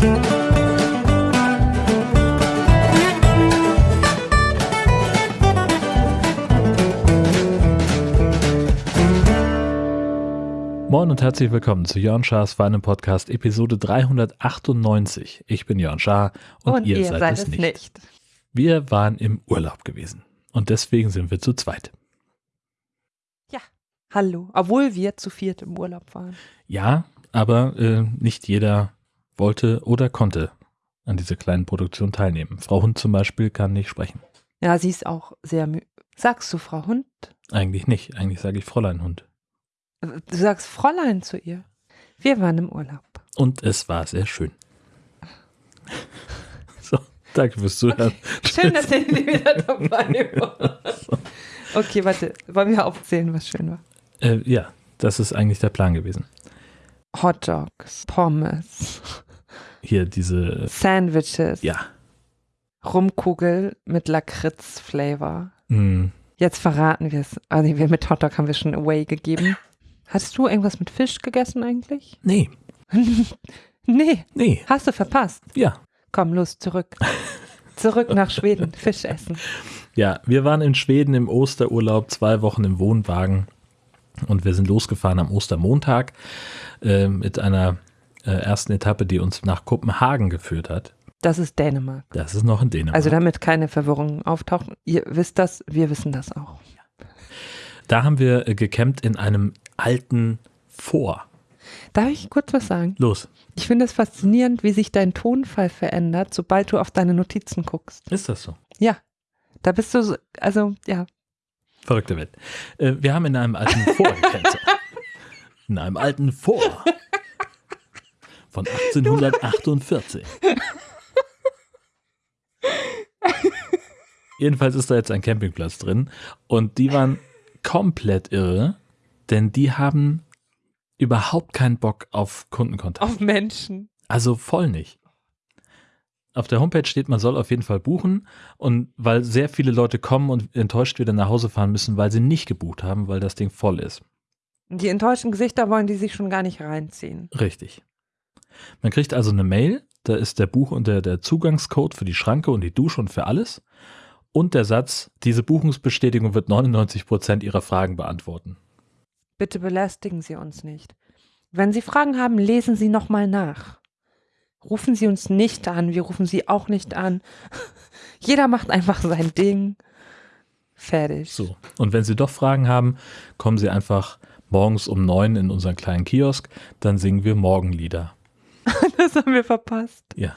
Moin und herzlich willkommen zu Jörn Schars Feinem Podcast Episode 398. Ich bin Jörn Schaar und, Und, ihr, seid, es nicht. Wir waren im Urlaub gewesen und deswegen sind wir zu zweit. Hallo. Obwohl wir zu viert im Urlaub waren. Ja, aber äh, nicht jeder wollte oder konnte an dieser kleinen Produktion teilnehmen. Frau Hund zum Beispiel kann nicht sprechen. Ja, sie ist auch sehr müde. Sagst du Frau Hund? Eigentlich nicht. Eigentlich sage ich Fräulein Hund. Du sagst Fräulein zu ihr. Wir waren im Urlaub. Und es war sehr schön. so, danke fürs Zuhören. Schön, dass ihr wieder dabei wart. Okay, warte. Wollen wir aufzählen, was schön war? Äh, ja, das ist eigentlich der Plan gewesen. Hot Dogs, Pommes, Hier diese, Sandwiches, ja, Rumkugel mit Lakritz-Flavor. mh, Jetzt verraten wir es. Also wir mit Hotdog haben wir schon away gegeben. Hast du irgendwas mit Fisch gegessen eigentlich? nee, Nee, nee, hast du verpasst. ja. Komm, los, zurück. Zurück nach Schweden, Fisch essen. Ja, wir waren in Schweden im Osterurlaub, zwei Wochen im Wohnwagen und wir sind losgefahren am Ostermontag äh, mit einer äh, ersten Etappe, die uns nach Kopenhagen geführt hat. Das ist Dänemark. Das ist noch in Dänemark. Also damit keine Verwirrung auftaucht. Ihr wisst das, wir wissen das auch. da haben wir äh, gecampt in einem alten Vor. Darf ich kurz was sagen? Los, Ich finde es faszinierend, wie sich dein Tonfall verändert, sobald du auf deine Notizen guckst. ist das so? Ja, da bist du so, also ja, Verrückte Welt. Äh, wir haben in einem alten Vor gecampt. In einem alten Vor. Von 1848. Jedenfalls ist da jetzt ein Campingplatz drin und die waren komplett irre, denn die haben überhaupt keinen Bock auf Kundenkontakt. auf Menschen. Also voll nicht. Auf der Homepage steht, man soll auf jeden Fall buchen und weil sehr viele Leute kommen und enttäuscht wieder nach Hause fahren müssen, weil sie nicht gebucht haben, weil das Ding voll ist. Die enttäuschten Gesichter wollen die sich schon gar nicht reinziehen. Richtig. Man kriegt also eine Mail, da ist der Buch und der, der Zugangscode für die Schranke und die Dusche und für alles und der Satz, diese Buchungsbestätigung wird 99 Prozent Ihrer Fragen beantworten. Bitte belästigen Sie uns nicht. Wenn Sie Fragen haben, lesen Sie nochmal nach. Rufen Sie uns nicht an, wir rufen Sie auch nicht an. Jeder macht einfach sein Ding. Fertig. So. Und wenn Sie doch Fragen haben, kommen Sie einfach morgens um neun in unseren kleinen Kiosk, dann singen wir Morgenlieder. Das haben wir verpasst, Ja.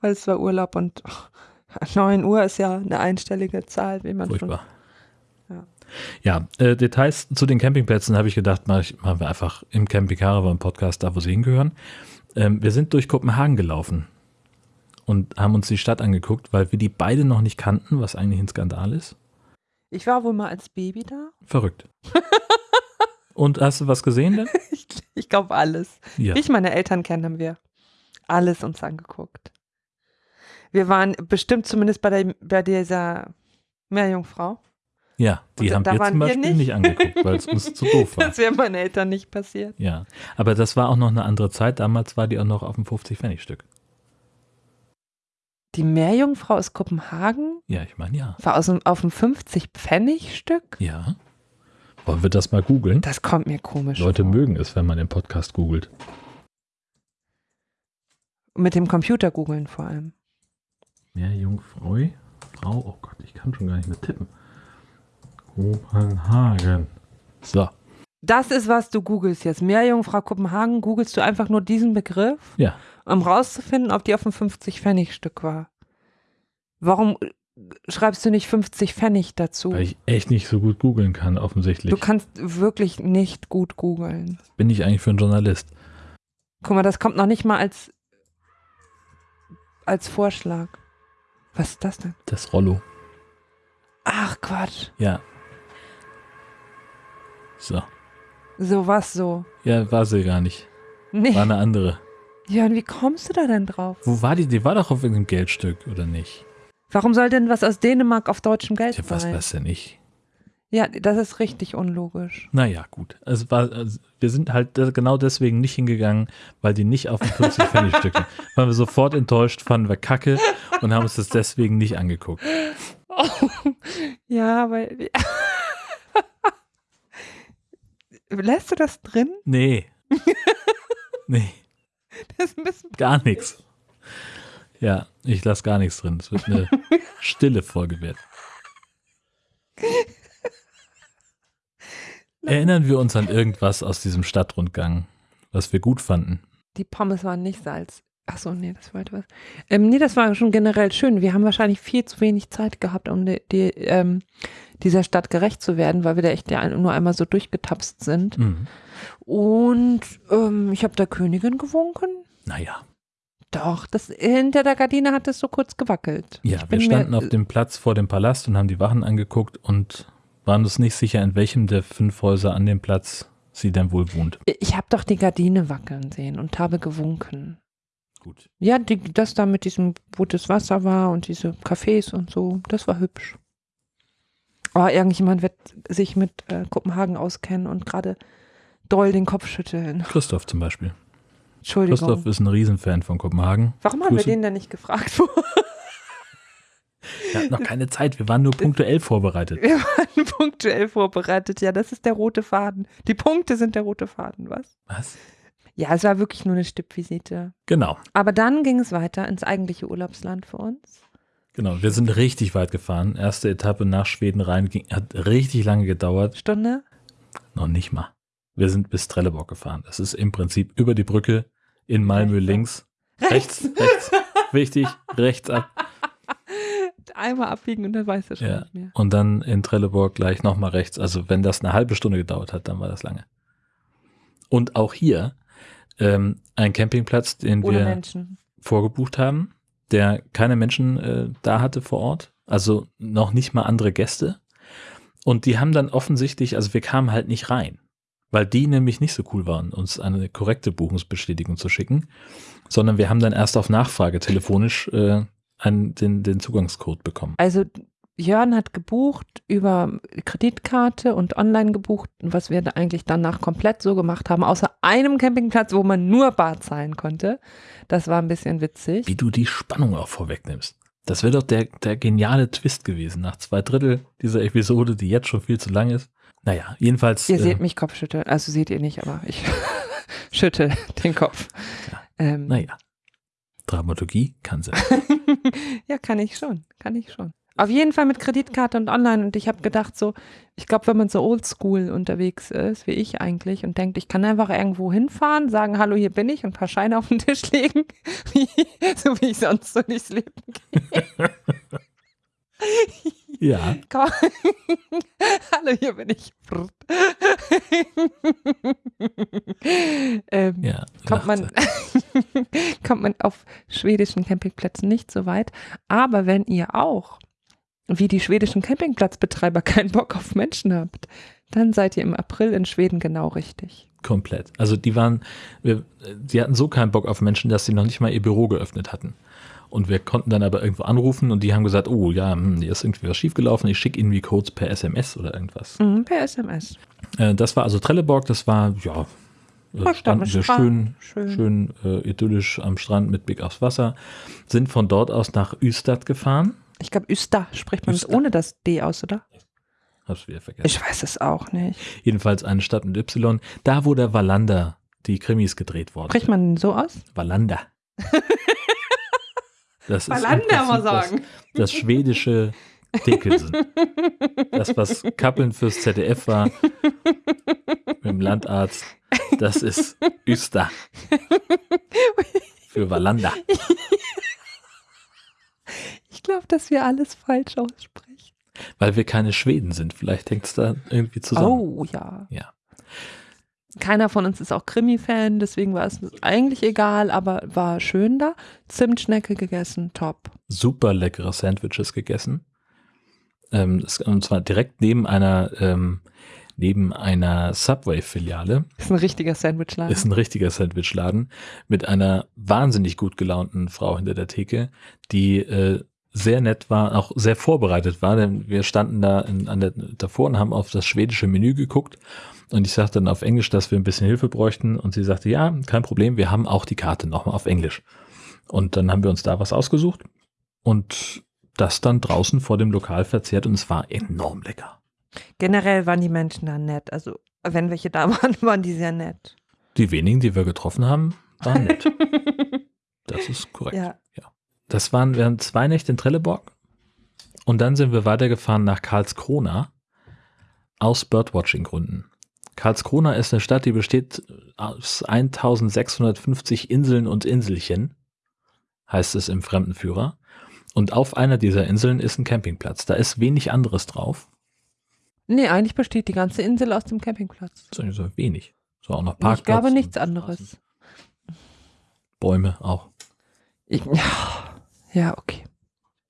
weil es war Urlaub und oh, 9 Uhr ist ja eine einstellige Zahl, wie man Furchtbar. Ja. Ja, äh, Details zu den Campingplätzen habe ich gedacht, mach ich, machen wir einfach im Camping Caravan Podcast da, wo sie hingehören. Ähm, wir sind durch Kopenhagen gelaufen und haben uns die Stadt angeguckt, weil wir die beide noch nicht kannten, was eigentlich ein Skandal ist. schon. Ich war wohl mal als Baby da. Verrückt. und hast du was gesehen denn? Ich, ich glaube alles. Ja. Wie ich meine Eltern kennen, wir alles uns angeguckt. Wir waren bestimmt zumindest bei, der, bei dieser Meerjungfrau. Ja, die Und haben wir zum Beispiel nicht. nicht, angeguckt, weil es uns zu doof war. Das wäre meinen Eltern nicht passiert. Ja, aber das war auch noch eine andere Zeit. Damals war die auch noch auf dem 50-Pfennig-Stück. Die Meerjungfrau aus Kopenhagen Ja, ich meine ja. war aus dem, auf dem 50-Pfennig-Stück. Ja. Wollen wir das mal googeln? Das kommt mir komisch Leute vor. mögen es, wenn man den Podcast googelt. Mit dem Computer googeln vor allem. Meerjungfrau, Frau, oh Gott, ich kann schon gar nicht mehr tippen. Kopenhagen. So, Das ist, was du googelst jetzt. Meerjungfrau Kopenhagen, googelst du einfach nur diesen Begriff, ja. um rauszufinden, ob die auf dem 50-Pfennig-Stück war. Warum äh, schreibst du nicht 50 Pfennig dazu? Weil ich echt nicht so gut googeln kann, offensichtlich. Du kannst wirklich nicht gut googeln. Bin ich eigentlich für einen Journalist? Guck mal, das kommt noch nicht mal als, als Vorschlag. Was ist das denn? Das Rollo. Ach Quatsch. Ja. So. So was so. Ja, war sie gar nicht. Nee. War eine andere. Jörn, wie kommst du da denn drauf? Wo war die? Die war doch auf irgendeinem Geldstück, oder nicht? Warum soll denn was aus Dänemark auf deutschem Geld Ja, was sein? weiß denn ich? Ja, das ist richtig unlogisch. Naja, gut. Es war, also wir sind halt genau deswegen nicht hingegangen, weil die nicht auf dem 50 Pfennig Stückchen. Waren wir sofort enttäuscht, fanden wir kacke und haben uns das deswegen nicht angeguckt. ja, weil. Lässt du das drin? Nee. nee. Das ist ein bisschen. Gar nichts. Ja, ich lasse gar nichts drin. Es wird eine stille Folge werden. Erinnern wir uns an irgendwas aus diesem Stadtrundgang, was wir gut fanden? Die Pommes waren nicht Salz. Achso, nee, das wollte was. Ähm, nee, das war schon generell schön. Wir haben wahrscheinlich viel zu wenig Zeit gehabt, um die, die, ähm, dieser Stadt gerecht zu werden, weil wir da echt ja nur einmal so durchgetapst sind. Mhm. Und ähm, ich habe der Königin gewunken. Naja. Doch, das, hinter der Gardine hat es so kurz gewackelt. Ja, wir standen auf dem Platz vor dem Palast und haben die Wachen angeguckt und waren uns nicht sicher, in welchem der fünf Häuser an dem Platz sie denn wohl wohnt. Ich habe doch die Gardine wackeln sehen und habe gewunken. Gut. Ja, die, das da mit diesem, wo das Wasser war und diese Cafés und so, das war hübsch. Aber irgendjemand wird sich mit äh, Kopenhagen auskennen und gerade doll den Kopf schütteln. Christoph zum Beispiel. Entschuldigung. Christoph ist ein Riesenfan von Kopenhagen. Warum haben wir den denn nicht gefragt? Wir hatten noch keine Zeit, wir waren nur punktuell vorbereitet. Wir waren punktuell vorbereitet. Ja, das ist der rote Faden. Die Punkte sind der rote Faden, was? Was? Ja, es war wirklich nur eine Stippvisite. Genau, Aber dann ging es weiter ins eigentliche Urlaubsland für uns. genau. Wir sind richtig weit gefahren. Erste Etappe nach Schweden rein, ging, hat richtig lange gedauert. Stunde? Noch nicht mal. Wir sind bis Trelleborg gefahren. Das ist im Prinzip über die Brücke in Malmö links. Rechts, rechts. Wichtig, rechts ab. Einmal abbiegen und dann weißt du schon Ja. nicht mehr. Und dann in Trelleborg gleich nochmal rechts. Also wenn das eine halbe Stunde gedauert hat, dann war das lange. Und auch hier ähm, ein Campingplatz, den Ohne wir Menschen. vorgebucht haben, der keine Menschen äh, da hatte vor Ort. Also noch nicht mal andere Gäste. Und die haben dann offensichtlich, also wir kamen halt nicht rein, weil die nämlich nicht so cool waren, uns eine korrekte Buchungsbestätigung zu schicken, sondern wir haben dann erst auf Nachfrage telefonisch äh, einen, den, den Zugangscode bekommen. Also Jörn hat gebucht über Kreditkarte und online gebucht, was wir da eigentlich danach komplett so gemacht haben, außer einem Campingplatz, wo man nur Bar zahlen konnte. Das war ein bisschen witzig. Wie du die Spannung auch vorwegnimmst. Das wäre doch der, der geniale Twist gewesen nach zwei Drittel dieser Episode, die jetzt schon viel zu lang ist. Naja, jedenfalls. Ihr äh, seht mich Kopfschütteln, also seht ihr nicht, aber ich schüttel den Kopf. Ja. Ähm, Naja, Dramaturgie kann sein. ja, kann ich schon, kann ich schon. Auf jeden Fall mit Kreditkarte und online und ich habe gedacht so, ich glaube, wenn man so oldschool unterwegs ist, wie ich eigentlich und denkt, ich kann einfach irgendwo hinfahren, sagen, hallo, hier bin ich und ein paar Scheine auf den Tisch legen, so wie ich sonst so durchs Leben gehe. Ja, hallo, hier bin ich. ähm, ja. kommt man, kommt man auf schwedischen Campingplätzen nicht so weit. Aber wenn ihr auch, wie die schwedischen Campingplatzbetreiber, keinen Bock auf Menschen habt, dann seid ihr im April in Schweden genau richtig. komplett. Also die waren, wir, die hatten so keinen Bock auf Menschen, dass sie noch nicht mal ihr Büro geöffnet hatten. Und wir konnten dann aber irgendwo anrufen und die haben gesagt, oh ja, hm, hier ist irgendwie was schiefgelaufen, ich schicke Ihnen die Codes per SMS oder irgendwas. Mhm, per SMS. Äh, das war also Trelleborg, das war, ja, äh, standen wir schön, schön. schön äh, idyllisch am Strand mit Blick aufs Wasser, sind von dort aus nach Ystad gefahren. Ich glaube, Üsta spricht man es Ystad. ohne das D aus, oder? Hab's wieder vergessen. Ich weiß es auch nicht. Jedenfalls eine Stadt mit Y, da wo der Wallander die Krimis gedreht worden Spricht man so aus? Wallander. Das Wallander mal sagen. Das, das schwedische Dickelsen. Das, was Kappeln fürs ZDF war, mit dem Landarzt, das ist Üster. Für Wallander. Ich glaube, dass wir alles falsch aussprechen. Weil wir keine Schweden sind. Vielleicht hängt es da irgendwie zusammen. Oh ja. Ja. Keiner von uns ist auch Krimi-Fan, deswegen war es eigentlich egal, aber war schön da. Zimtschnecke gegessen, top. Super leckere Sandwiches gegessen. Ähm, und zwar direkt neben einer, ähm, neben einer Subway-Filiale. Ist ein richtiger Sandwichladen. Ist ein richtiger Sandwichladen mit einer wahnsinnig gut gelaunten Frau hinter der Theke, die äh, sehr nett war, auch sehr vorbereitet war, denn wir standen da in, an der, davor und haben auf das schwedische Menü geguckt und ich sagte dann auf Englisch, dass wir ein bisschen Hilfe bräuchten und sie sagte, ja, kein Problem, wir haben auch die Karte nochmal auf Englisch. Und dann haben wir uns da was ausgesucht und das dann draußen vor dem Lokal verzehrt und es war enorm lecker. Generell waren die Menschen da nett. Also, wenn welche da waren, waren die sehr nett. Die wenigen, die wir getroffen haben, waren nett. das ist korrekt. Ja. Das waren, wir haben zwei Nächte in Trelleborg und dann sind wir weitergefahren nach Karlskrona aus Birdwatching-Gründen. Karlskrona ist eine Stadt, die besteht aus 1650 Inseln und Inselchen, heißt es im Fremdenführer. Und auf einer dieser Inseln ist ein Campingplatz. Da ist wenig anderes drauf. Nee, eigentlich besteht die ganze Insel aus dem Campingplatz. So, so wenig. So auch noch Parkplatz. Ich glaube nichts anderes. Bäume auch. Ich, ja, ja, okay.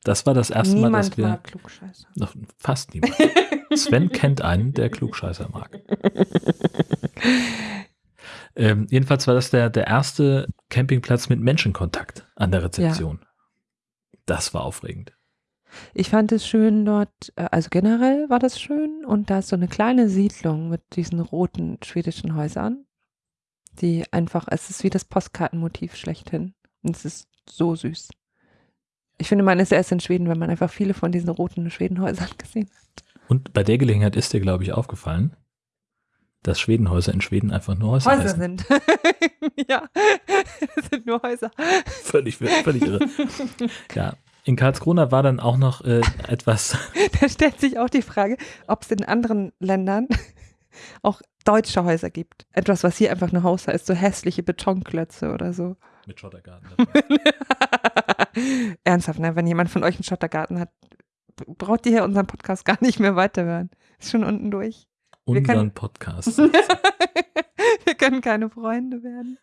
Das war das erste Mal, Niemand dass wir. mag Klugscheißer. Noch fast niemand. Sven kennt einen, der Klugscheißer mag. ähm, jedenfalls war das der, der erste Campingplatz mit Menschenkontakt an der Rezeption. Das war aufregend. Ich fand es schön dort, äh, also generell war das schön und da ist so eine kleine Siedlung mit diesen roten schwedischen Häusern, die einfach, es ist wie das Postkartenmotiv schlechthin. Und es ist so süß. Ich finde, man ist erst in Schweden, wenn man einfach viele von diesen roten Schwedenhäusern gesehen hat. Und bei der Gelegenheit ist dir, glaube ich, aufgefallen, dass Schwedenhäuser in Schweden einfach nur Häuser, Häuser heißen. sind. ja, es sind nur Häuser. Völlig, völlig irre. Ja, in Karlskrona war dann auch noch äh, etwas, Da stellt sich auch die Frage, ob es in anderen Ländern auch deutsche Häuser gibt. Etwas, was hier einfach nur Haus heißt, so hässliche Betonklötze oder so. mit Schottergarten. Ernsthaft, ne? Wenn jemand von euch einen Schottergarten hat, braucht ihr hier unseren Podcast gar nicht mehr weiterhören. Ist schon unten durch. Unseren können- Podcast. Wir können keine Freunde werden.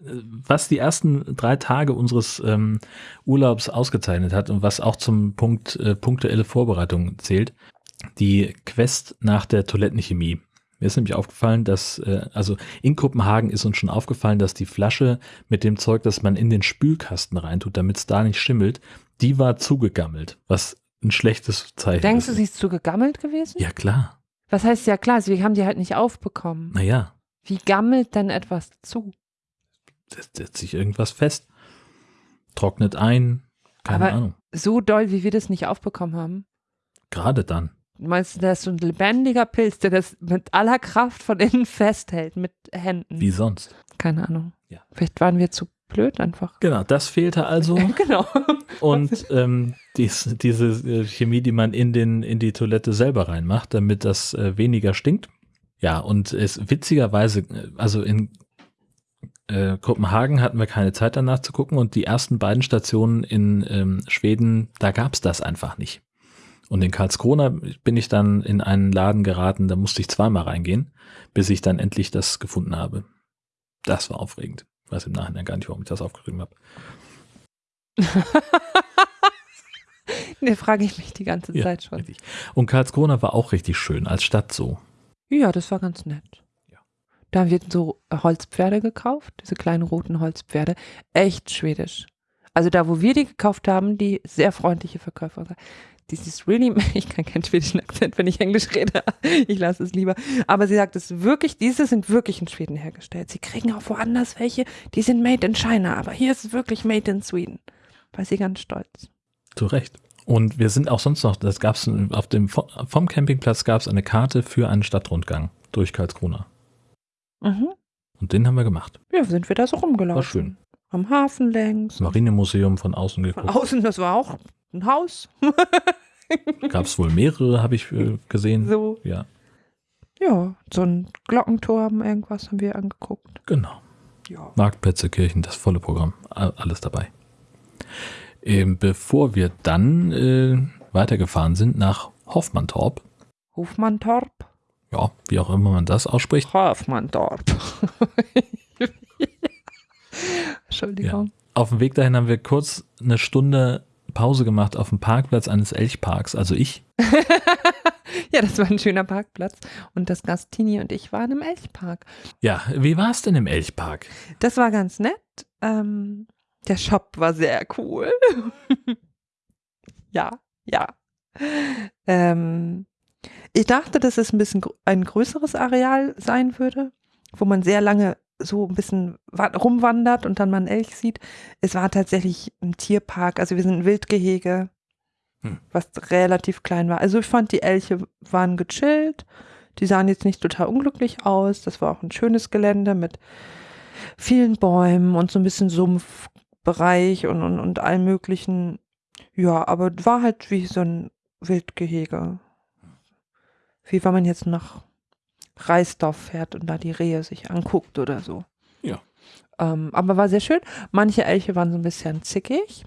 was die ersten drei Tage unseres ähm, Urlaubs ausgezeichnet hat und was auch zum Punkt äh, punktuelle Vorbereitung zählt, die Quest nach der Toilettenchemie. Mir ist nämlich aufgefallen, dass, äh, also in Kopenhagen ist uns schon aufgefallen, dass die Flasche mit dem Zeug, das man in den Spülkasten reintut, damit es da nicht schimmelt, die war zugegammelt, was ein schlechtes Zeichen Denkst du, sie ist zu gegammelt gewesen? Ja, klar. Was heißt ja klar, wir haben die halt nicht aufbekommen. Naja, Wie gammelt denn etwas zu? setzt setzt sich irgendwas fest, trocknet ein, keine Aber- Ahnung. So doll, wie wir das nicht aufbekommen haben. Gerade dann. Meinst du, das ist so ein lebendiger Pilz, der das mit aller Kraft von innen festhält, mit Händen? Wie sonst? Keine Ahnung. Ja. Vielleicht waren wir zu blöd einfach. Genau, das fehlte also. genau. Und ähm, dies, diese äh, Chemie, die man in, den, in die Toilette selber reinmacht, damit das äh, weniger stinkt. Ja, und es witzigerweise, äh, also in äh, Kopenhagen hatten wir keine Zeit danach zu gucken und die ersten beiden Stationen in ähm, Schweden, da gab es das einfach nicht. Und in Karlskrona bin ich dann in einen Laden geraten, da musste ich zweimal reingehen, bis ich dann endlich das gefunden habe. Das war aufregend. Ich weiß im Nachhinein gar nicht, warum ich das aufgeschrieben habe. ne, frage ich mich die ganze Ja, Zeit schon. Richtig. Und Karlskrona war auch richtig schön als Stadt so. Ja, das war ganz nett. Ja. Da haben wir so Holzpferde gekauft, diese kleinen roten Holzpferde. Echt schwedisch. Also da, wo wir die gekauft haben, die sehr freundliche Verkäufer. This is really, ich kann keinen schwedischen Akzent, wenn ich Englisch rede. Ich lasse es lieber. Aber sie sagt es wirklich, diese sind wirklich in Schweden hergestellt. Sie kriegen auch woanders welche, die sind made in China, aber hier ist es wirklich made in Sweden. War sie ganz stolz. Zu Recht. Und wir sind auch sonst noch, das gab es auf dem vom Campingplatz gab es eine Karte für einen Stadtrundgang durch Karlskrona. Mhm. Und den haben wir gemacht. Ja, sind wir da so rumgelaufen. War schön. Am Hafen längs. Das Marinemuseum von außen Von geguckt. außen, das war auch ein Haus. Gab es wohl mehrere, habe ich äh, gesehen. So. Ja, Ja, so ein Glockenturm, irgendwas haben wir angeguckt. genau. Ja. Marktplätze, Kirchen, das volle Programm. Alles dabei. Ähm, bevor wir dann äh, weitergefahren sind nach Hoffmantorp, Hofmantorp. ja, wie auch immer man das ausspricht, Hofmantorp. Entschuldigung. Auf dem Weg dahin haben wir kurz eine Stunde Pause gemacht auf dem Parkplatz eines Elchparks, also ich. Ja. das war ein schöner Parkplatz. Und das Gastini und ich waren im Elchpark. Ja, wie war es denn im Elchpark? Das war ganz nett. Ähm, der Shop war sehr cool. ja, ja. Ähm, ich dachte, dass es ein bisschen ein größeres Areal sein würde, wo man sehr lange so ein bisschen wa- rumwandert und dann mal einen Elch sieht. Es war tatsächlich ein Tierpark, also wir sind ein Wildgehege, Hm. was relativ klein war. Also ich fand, die Elche waren gechillt, die sahen jetzt nicht total unglücklich aus. Das war auch ein schönes Gelände mit vielen Bäumen und so ein bisschen Sumpfbereich und, und, und allem möglichen. Ja, aber war halt wie so ein Wildgehege. Wie wenn man jetzt nach Reisdorf fährt und da die Rehe sich anguckt oder so. Ja. Ähm, aber war sehr schön. Manche Elche waren so ein bisschen zickig.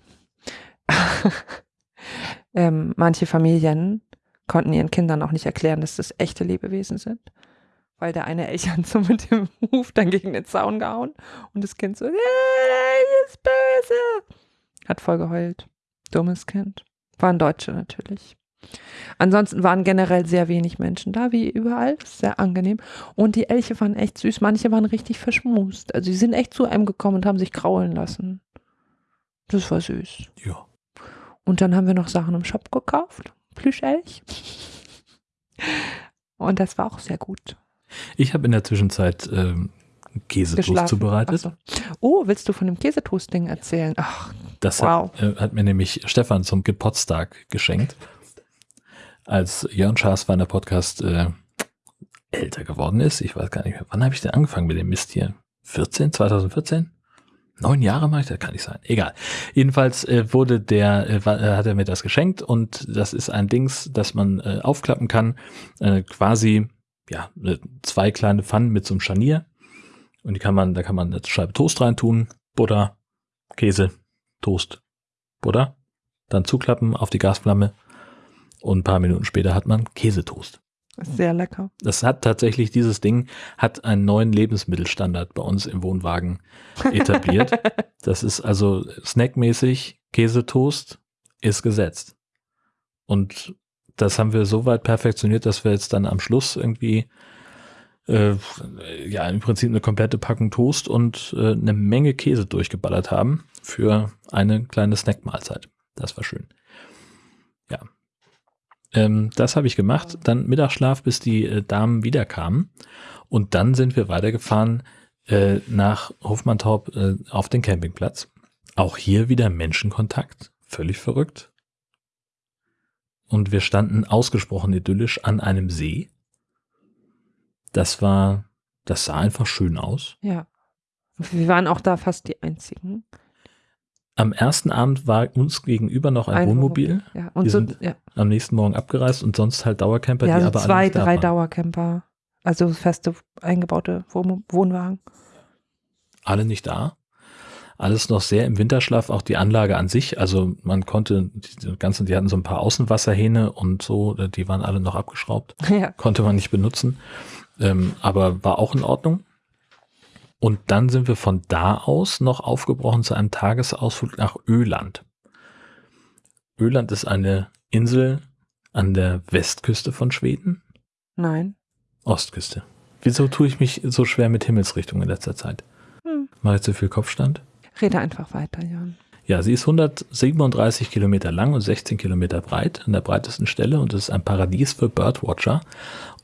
ähm, manche Familien konnten ihren Kindern auch nicht erklären, dass das echte Lebewesen sind. Weil der eine Elch hat so mit dem Huf dann gegen den Zaun gehauen und das Kind so, "Der Elch ist böse. Hat voll geheult. Dummes Kind. Waren Deutsche natürlich. Ansonsten waren generell sehr wenig Menschen da, wie überall. Sehr angenehm. Und die Elche waren echt süß. Manche waren richtig verschmust. Also, sie sind echt zu einem gekommen und haben sich kraulen lassen. Das war süß. Ja. Und dann haben wir noch Sachen im Shop gekauft. Plüschelch. Und das war auch sehr gut. Ich habe in der Zwischenzeit ähm, Käsetoast zubereitet. So. Oh, willst du von dem Käsetoast-Ding erzählen? Ach, Das Wow. hat, äh, hat mir nämlich Stefan zum Geburtstag geschenkt. Als Jörn Schaas war der Podcast äh, älter geworden ist. Ich weiß gar nicht mehr. Wann habe ich denn angefangen mit dem Mist hier? 14? 2014? Neun Jahre mache ich das? Kann nicht sein. Egal. Jedenfalls äh, wurde der, äh, äh, hat er mir das geschenkt und das ist ein Dings, das man äh, aufklappen kann. Äh, quasi, ja, äh, zwei kleine Pfannen mit so einem Scharnier. Und die kann man, da kann man eine Scheibe Toast reintun, Butter, Käse, Toast, Butter, dann zuklappen auf die Gasflamme und ein paar Minuten später hat man Käsetoast. ist sehr lecker. Das hat tatsächlich, dieses Ding hat einen neuen Lebensmittelstandard bei uns im Wohnwagen etabliert. das ist also snackmäßig, Käsetoast ist gesetzt. Und das haben wir so weit perfektioniert, dass wir jetzt dann am Schluss irgendwie äh, ja im Prinzip eine komplette Packung Toast und äh, eine Menge Käse durchgeballert haben für eine kleine Snackmahlzeit. Das war schön. Ja. Ähm, das habe ich gemacht. Dann Mittagsschlaf, bis die äh, Damen wiederkamen. Und dann sind wir weitergefahren äh, nach Hofmannsthorp äh, auf den Campingplatz. Auch hier wieder Menschenkontakt. Völlig verrückt. Und wir standen ausgesprochen idyllisch an einem See. Das war, das sah einfach schön aus. Ja. Wir waren auch da fast die einzigen. Am ersten Abend war uns gegenüber noch ein, Wohnmobil, Ja, und Die so, sind ja, am nächsten Morgen abgereist und sonst halt Dauercamper, ja die so aber zwei, alle da drei waren. Dauercamper. Also feste eingebaute Wohn Wohnwagen. alle nicht da. Alles noch sehr im Winterschlaf, auch die Anlage an sich. Also man konnte, die ganzen, die hatten so ein paar Außenwasserhähne und so, die waren alle noch abgeschraubt. ja. Konnte man nicht benutzen. Ähm, aber war auch in Ordnung. Und dann sind wir von da aus noch aufgebrochen zu einem Tagesausflug nach Öland. Öland ist eine Insel an der Westküste von Schweden. Nein. Ostküste. Wieso tue ich mich so schwer mit Himmelsrichtung in letzter Zeit? Hm. Mache ich zu viel Kopfstand? Rede einfach weiter, Jan. Ja, sie ist 137 Kilometer lang und 16 Kilometer breit an der breitesten Stelle und es ist ein Paradies für Birdwatcher.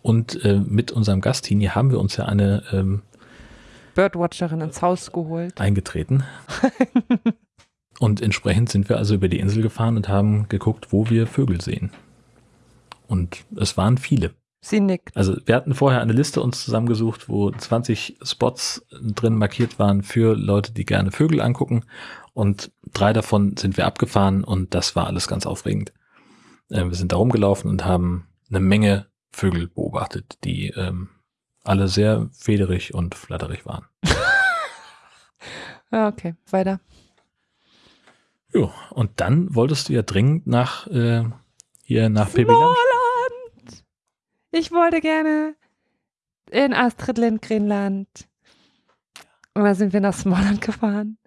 Und äh, mit unserem Gastini haben wir uns ja eine ähm, Birdwatcherin ins Haus geholt. eingetreten. und entsprechend sind wir also über die Insel gefahren und haben geguckt, wo wir Vögel sehen. Und es waren viele. Sie nickt. Also wir hatten vorher eine Liste uns zusammengesucht, wo 20 Spots drin markiert waren für Leute, die gerne Vögel angucken. Und drei davon sind wir abgefahren und das war alles ganz aufregend. Äh, wir sind da rumgelaufen und haben eine Menge Vögel beobachtet, die ähm, alle sehr federig und flatterig waren. Okay, weiter. Jo, und dann wolltest du ja dringend nach äh, hier nach. Smallland! Ich wollte gerne in Astrid Lindgrenland. Und da sind wir nach Smallland gefahren.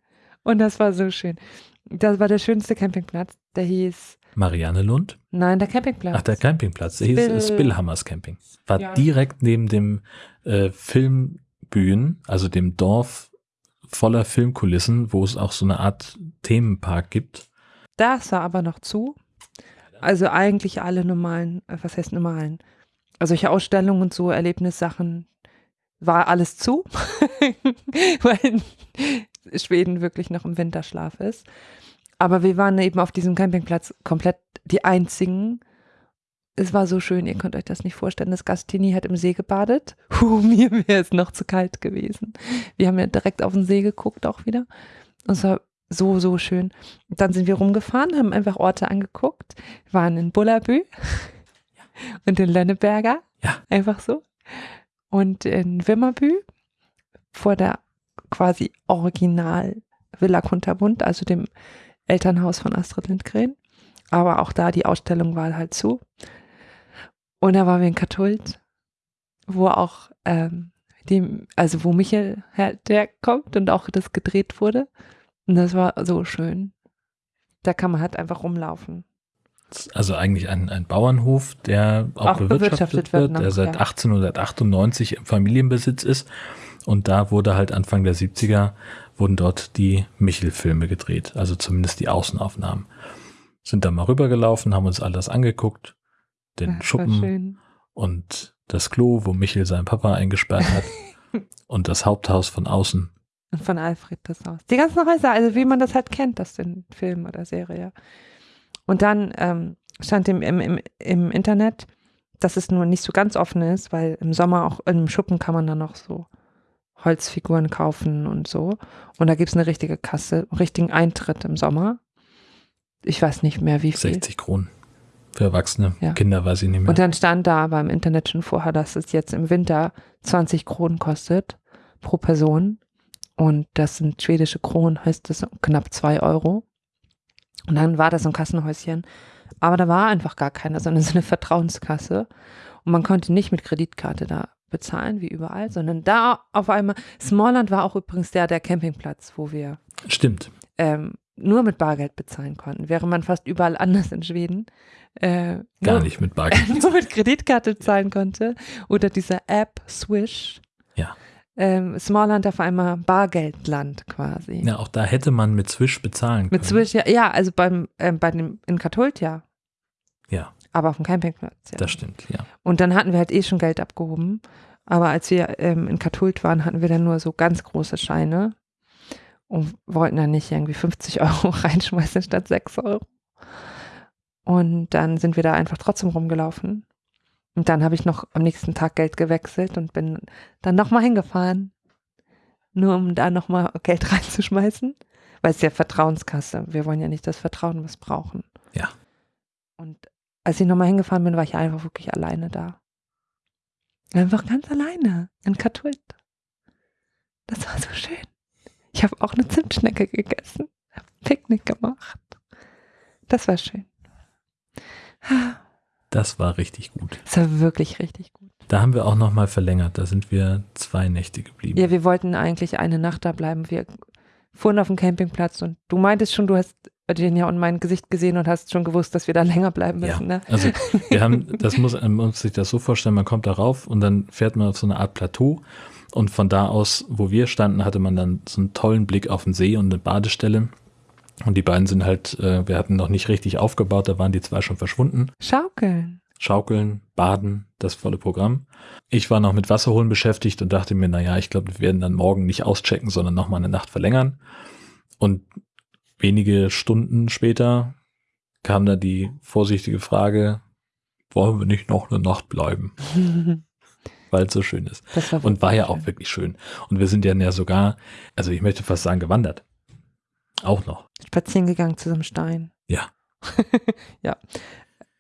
Und das war so schön. Das war der schönste Campingplatz. Der hieß, Marianne Lund. nein, der Campingplatz. Ach, der Campingplatz. Der hieß Spill- Spillhammers Camping. War Ja. direkt neben dem äh, Filmbühnen, also dem Dorf voller Filmkulissen, wo es auch so eine Art Themenpark gibt. Das war aber noch zu. also eigentlich alle normalen, äh, was heißt normalen? Also solche Ausstellungen und so, Erlebnissachen, war alles zu, weil Schweden wirklich noch im Winterschlaf ist. Aber wir waren eben auf diesem Campingplatz komplett die einzigen. Es war so schön, ihr könnt euch das nicht vorstellen. Das Gastini hat im See gebadet. Puh, mir wäre es noch zu kalt gewesen. Wir haben ja direkt auf den See geguckt auch wieder. Und es war so, so schön. Und dann sind wir rumgefahren, haben einfach Orte angeguckt, waren in Bullabü und in Lenneberger. Ja. Einfach so. Und in Wimmerbü vor der quasi Original Villa Kunterbund, also dem Elternhaus von Astrid Lindgren. Aber auch da, die Ausstellung war halt zu. Und da waren wir in Kathult, wo auch ähm, dem, also wo Michael herkommt und auch das gedreht wurde. Und das war so schön. Da kann man halt einfach rumlaufen. Also eigentlich ein, ein Bauernhof, der auch, Auch bewirtschaftet, bewirtschaftet wird wird, noch, der seit ja. 1898 im Familienbesitz ist. Und da wurde halt Anfang der 70er wurden dort die Michel-Filme gedreht, also zumindest die Außenaufnahmen. Sind da mal rübergelaufen, haben uns alles angeguckt, den Das war Schuppen und das Klo, wo Michel seinen Papa eingesperrt hat und das Haupthaus von außen. Und von Alfred das Haus. Die ganzen Häuser, also wie man das halt kennt, das in Film oder Serie. Und dann ähm, stand im, im, im, im Internet, dass es nur nicht so ganz offen ist, weil im Sommer auch im Schuppen kann man dann noch so Holzfiguren kaufen und so. Und da gibt es eine richtige Kasse, einen richtigen Eintritt im Sommer. Ich weiß nicht mehr, wie viel. 60 Kronen für Erwachsene. Ja. Kinder weiß ich nicht mehr. Und dann stand da beim Internet schon vorher, dass es jetzt im Winter 20 Kronen kostet pro Person. Und das sind schwedische Kronen, heißt das knapp zwei Euro. Und dann war das so ein Kassenhäuschen. Aber da war einfach gar keiner, sondern so eine Vertrauenskasse. Und man konnte nicht mit Kreditkarte da bezahlen, wie überall, sondern da auf einmal, Smallland war auch übrigens der, der Campingplatz, wo wir Stimmt. ähm, nur mit Bargeld bezahlen konnten, während man fast überall anders in Schweden äh, Gar nur, nicht mit Bargeld. nur mit Kreditkarte zahlen konnte. Oder diese App Swish. Ja. Ähm, Smallland auf einmal Bargeldland quasi. Ja, auch da hätte man mit Swish bezahlen können. Mit Swish, ja, ja also beim, ähm, bei dem, in Kathult ja, Ja, aber auf dem Campingplatz ja. das stimmt, ja. Und dann hatten wir halt eh schon Geld abgehoben. Aber als wir ähm, in Kathult waren, hatten wir dann nur so ganz große Scheine und wollten dann nicht irgendwie 50 Euro reinschmeißen statt 6 Euro. Und dann sind wir da einfach trotzdem rumgelaufen. Und dann habe ich noch am nächsten Tag Geld gewechselt und bin dann nochmal hingefahren. Nur um da nochmal Geld reinzuschmeißen. Weil es ist ja Vertrauenskasse. Wir wollen ja nicht das Vertrauen missbrauchen. Ja. Und als ich nochmal hingefahren bin, war ich einfach wirklich alleine da. Einfach ganz alleine in Kathult. Das war so schön. Ich habe auch eine Zimtschnecke gegessen, habe Picknick gemacht. Das war schön. Das war richtig gut. Das war wirklich richtig gut. Da haben wir auch nochmal verlängert. Da sind wir zwei Nächte geblieben. Ja, wir wollten eigentlich eine Nacht da bleiben. Wir fuhren auf dem Campingplatz und du meintest schon, du hast den ja und mein Gesicht gesehen und hast schon gewusst, dass wir da länger bleiben Ja, müssen. Ne? also wir haben, das muss man muss sich das so vorstellen, man kommt da rauf und dann fährt man auf so eine Art Plateau und von da aus, wo wir standen, hatte man dann so einen tollen Blick auf den See und eine Badestelle. Und die beiden sind halt, äh, wir hatten noch nicht richtig aufgebaut, da waren die zwei schon verschwunden. Schaukeln. Schaukeln, Baden, das volle Programm. Ich war noch mit Wasserholen beschäftigt und dachte mir, naja, ich glaube, wir werden dann morgen nicht auschecken, sondern nochmal eine Nacht verlängern. Und wenige Stunden später kam da die vorsichtige Frage, wollen wir nicht noch eine Nacht bleiben, weil es so schön ist. War Und war ja wirklich auch wirklich schön. Und wir sind ja ja sogar, also ich möchte fast sagen, gewandert. Auch noch. schön. spazieren gegangen zu so einem Stein. Ja. ja.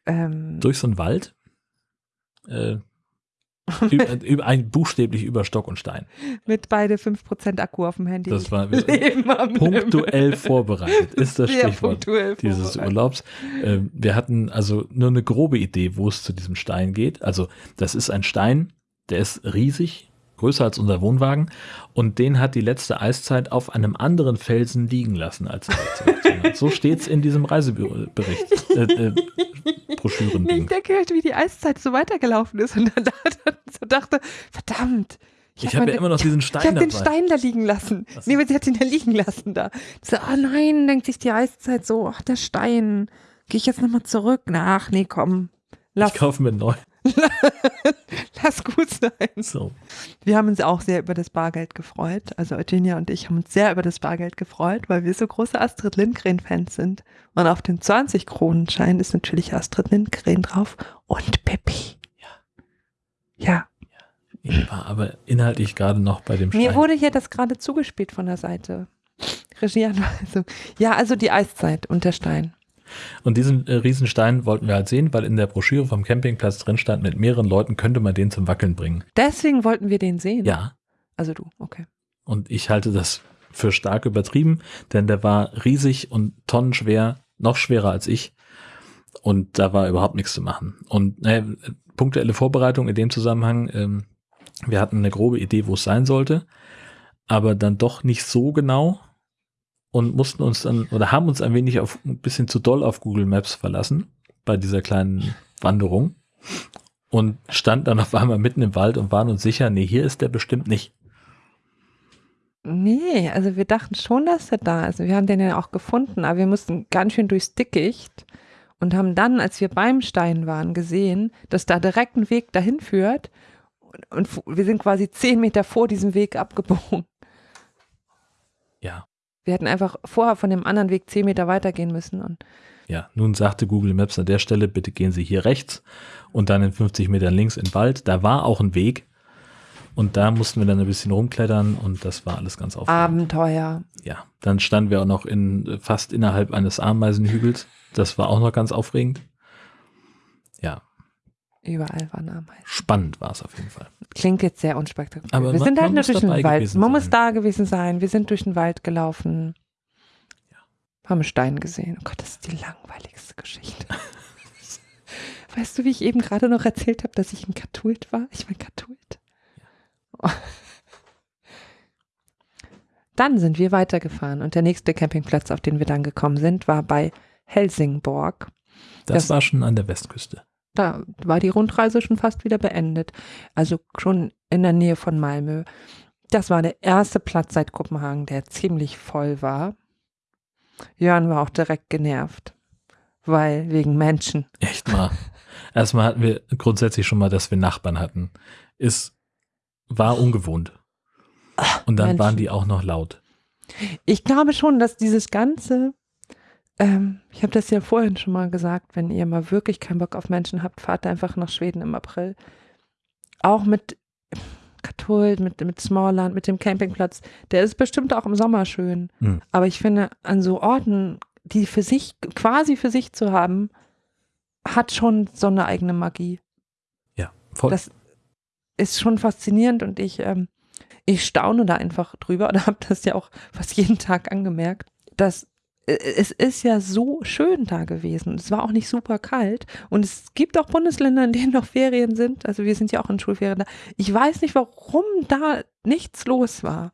Ähm, Durch so einen Wald. Äh, ein buchstäblich über Stock und Stein. mit beide 5% Akku auf dem Handy. Das war punktuell vorbereitet, ist das Sehr Stichwort dieses. Urlaubs. Ähm, wir hatten also nur eine grobe Idee, wo es zu diesem Stein geht. Also das ist ein Stein, der ist riesig, größer als unser Wohnwagen und den hat die letzte Eiszeit auf einem anderen Felsen liegen lassen, als. So steht es in diesem Reisebericht, äh, äh, Ich Broschürending. denke halt, wie die Eiszeit so weitergelaufen ist und dann, dann so dachte, verdammt. Ich hab habe ja meine- immer noch diesen Ich Stein habe den. Stein da liegen lassen. So. Nee, aber sie hat ihn da liegen lassen da. So, oh nein, denkt sich die Eiszeit so, ach, der Stein. Gehe ich jetzt nochmal zurück? Na, Ach, nee, komm. Lass, Ich kaufe mir neu. lass gut sein. So. Wir haben uns auch sehr über das Bargeld gefreut. Also Eugenia und ich haben uns sehr über das Bargeld gefreut, weil wir so große Astrid Lindgren-Fans sind. Und auf dem 20-Kronen-Schein ist natürlich Astrid Lindgren drauf und Pippi. Ja. Ich war aber inhaltlich gerade noch bei dem Mir Stein. wurde hier das gerade zugespielt von der Seite. Regieanweisung. Ja, also die Eiszeit und der Stein. Und diesen äh, Riesenstein wollten wir halt sehen, weil in der Broschüre vom Campingplatz drin stand, mit mehreren Leuten könnte man den zum Wackeln bringen. Deswegen wollten wir den sehen. Ja. Also du, okay. Und ich halte das für stark übertrieben, denn der war riesig und tonnenschwer, noch schwerer als ich. Und da war überhaupt nichts zu machen. Und naja, punktuelle Vorbereitung in dem Zusammenhang, ähm, wir hatten eine grobe Idee, wo es sein sollte, aber dann doch nicht so genau und mussten uns dann oder haben uns ein wenig auf ein bisschen zu doll auf Google Maps verlassen bei dieser kleinen Wanderung und standen dann auf einmal mitten im Wald und waren uns sicher, nee, hier ist der bestimmt nicht. Nee, also wir dachten schon, dass er da ist. Wir haben den ja auch gefunden, aber wir mussten ganz schön durchs Dickicht und haben dann, als wir beim Stein waren, gesehen, dass da direkt ein Weg dahin führt. Und, und wir sind quasi zehn Meter vor diesem Weg abgebogen. Wir hätten einfach vorher von dem anderen Weg zehn Meter weitergehen müssen. Und Ja, nun sagte Google Maps an der Stelle, bitte gehen Sie hier rechts und dann in 50 Metern links in den Wald. Da war auch ein Weg und da mussten wir dann ein bisschen rumklettern und das war alles ganz aufregend. Abenteuer. Ja, dann standen wir auch noch in fast innerhalb eines Ameisenhügels. Das war auch noch ganz aufregend. Ja, Überall waren Ameisen. spannend war es auf jeden Fall. Klingt jetzt sehr unspektakulär. Aber wir man- sind halt muss durch den Wald. Man muss sein. da gewesen sein. Wir sind durch den Wald gelaufen. Haben einen Stein gesehen. Oh Gott, das ist die langweiligste Geschichte. weißt du, wie ich eben gerade noch erzählt habe, dass ich in Katholt war? Ich bin Katholt. Dann sind wir weitergefahren und der nächste Campingplatz, auf den wir dann gekommen sind, war bei Helsingborg. Das, Das- war schon an der Westküste. Da war die Rundreise schon fast wieder beendet. Also schon in der Nähe von Malmö. Das war der erste Platz seit Kopenhagen, der ziemlich voll war. Jörn war auch direkt genervt, weil wegen Menschen. Echt mal. Erstmal hatten wir grundsätzlich schon mal, dass wir Nachbarn hatten. Es war ungewohnt. Und dann Menschen. waren die auch noch laut. Ich glaube schon, dass dieses ganze, ähm, ich habe das ja vorhin schon mal gesagt, wenn ihr mal wirklich keinen Bock auf Menschen habt, fahrt einfach nach Schweden im April. Auch mit Katholt, mit, mit Smallland, mit dem Campingplatz. Der ist bestimmt auch im Sommer schön. Hm. Aber ich finde, an so Orten, die für sich, quasi für sich zu haben, hat schon so eine eigene Magie. Ja, voll. Das ist schon faszinierend und ich, ähm, ich staune da einfach drüber oder habe das ja auch fast jeden Tag angemerkt, dass es ist ja so schön da gewesen. Es war auch nicht super kalt und es gibt auch Bundesländer, in denen noch Ferien sind. Also wir sind ja auch in Schulferien da. Ich weiß nicht, warum da nichts los war.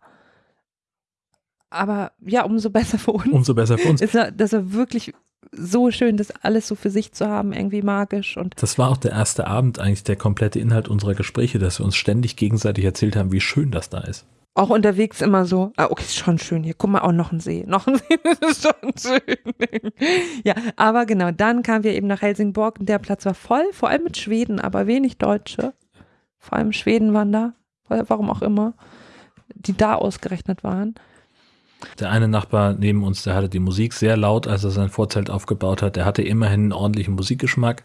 Aber ja, umso besser für uns. Umso besser für uns. Ist er, das war wirklich so schön, das alles so für sich zu haben, irgendwie magisch und Das war auch der erste Abend, eigentlich der komplette Inhalt unserer Gespräche, dass wir uns ständig gegenseitig erzählt haben, wie schön das da ist. Auch unterwegs immer so, ah, okay, ist schon schön hier. Guck mal, auch noch ein See. Noch ein See, das ist schon schön. ja, aber genau, dann kamen wir eben nach Helsingborg und der Platz war voll, vor allem mit Schweden, aber wenig Deutsche. Vor allem Schweden waren da, warum auch immer, die da ausgerechnet waren. Der eine Nachbar neben uns, der hatte die Musik sehr laut, als er sein Vorzelt aufgebaut hat. Der hatte immerhin einen ordentlichen Musikgeschmack,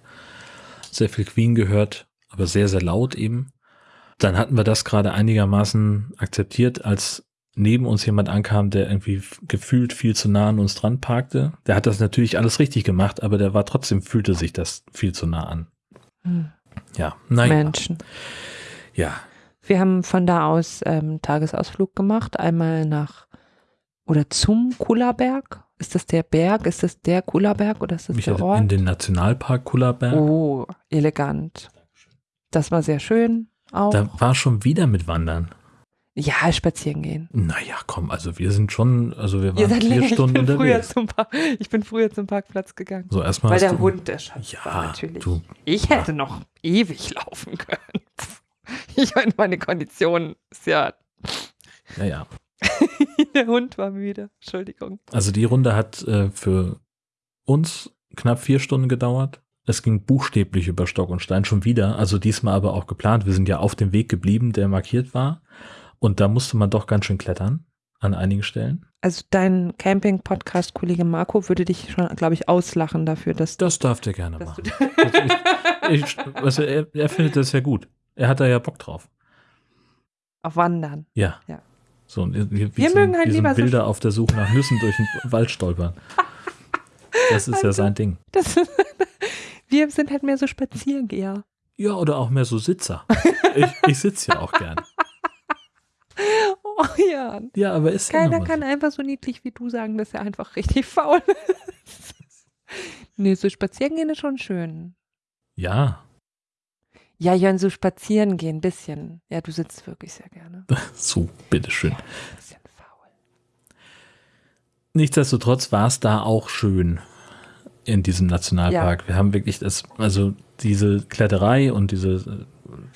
sehr viel Queen gehört, aber sehr, sehr laut eben. Dann hatten wir das gerade einigermaßen akzeptiert, als neben uns jemand ankam, der irgendwie gefühlt viel zu nah an uns dran parkte. Der hat das natürlich alles richtig gemacht, aber der war trotzdem, fühlte sich das viel zu nah an. Hm, Ja, naja. Menschen. Ja, Wir haben von da aus ähm, Tagesausflug gemacht, einmal nach oder zum Kullerberg. Ist das der Berg? Ist das der Kullerberg oder ist das mich der Ort? in den Nationalpark Kullerberg. Oh, elegant. Das war sehr schön auch. Da war schon wieder mit Wandern. ja, spazieren gehen. Naja, komm, also wir sind schon, also wir waren vier länger, ich Stunden bin, früher unterwegs. zum Park, ich bin früher zum Parkplatz gegangen. So, erstmal Weil der du, Hund der Schatz war Ja, natürlich. du, Ich hätte noch ewig laufen können. Ich meine, meine Kondition ist ja, ja, ja. der Hund war müde. Entschuldigung. Also die Runde hat äh, für uns knapp vier Stunden gedauert. Es ging buchstäblich über Stock und Stein schon wieder, also diesmal aber auch geplant. Wir sind ja auf dem Weg geblieben, der markiert war. Und da musste man doch ganz schön klettern an einigen Stellen. Also dein Camping-Podcast-Kollege Marco würde dich schon, glaube ich, auslachen dafür, dass Das darf der gerne machen. Also ich, ich, also er, er findet das ja gut. Er hat da ja Bock drauf. auf Wandern. Ja. Ja. So, wie Wir so, mögen halt wie so lieber so Bilder auf der Suche nach Nüssen durch den Wald stolpern. Das ist ja sein Ding. Das, wir sind halt mehr so Spaziergeher. Ja, oder auch mehr so Sitzer. Ich, ich sitze ja auch gern. Oh ja. Ja, aber ist ja Keiner mal kann so. einfach so niedlich wie du sagen, dass er einfach richtig faul ist. Nee, so spazieren gehen ist schon schön. Ja, Ja, Jörn, so spazieren gehen, ein bisschen. Ja, du sitzt wirklich sehr gerne. so, bitteschön. Faul. Nichtsdestotrotz war es da auch schön in diesem Nationalpark. Wir haben wirklich das, also diese Kletterei und diese,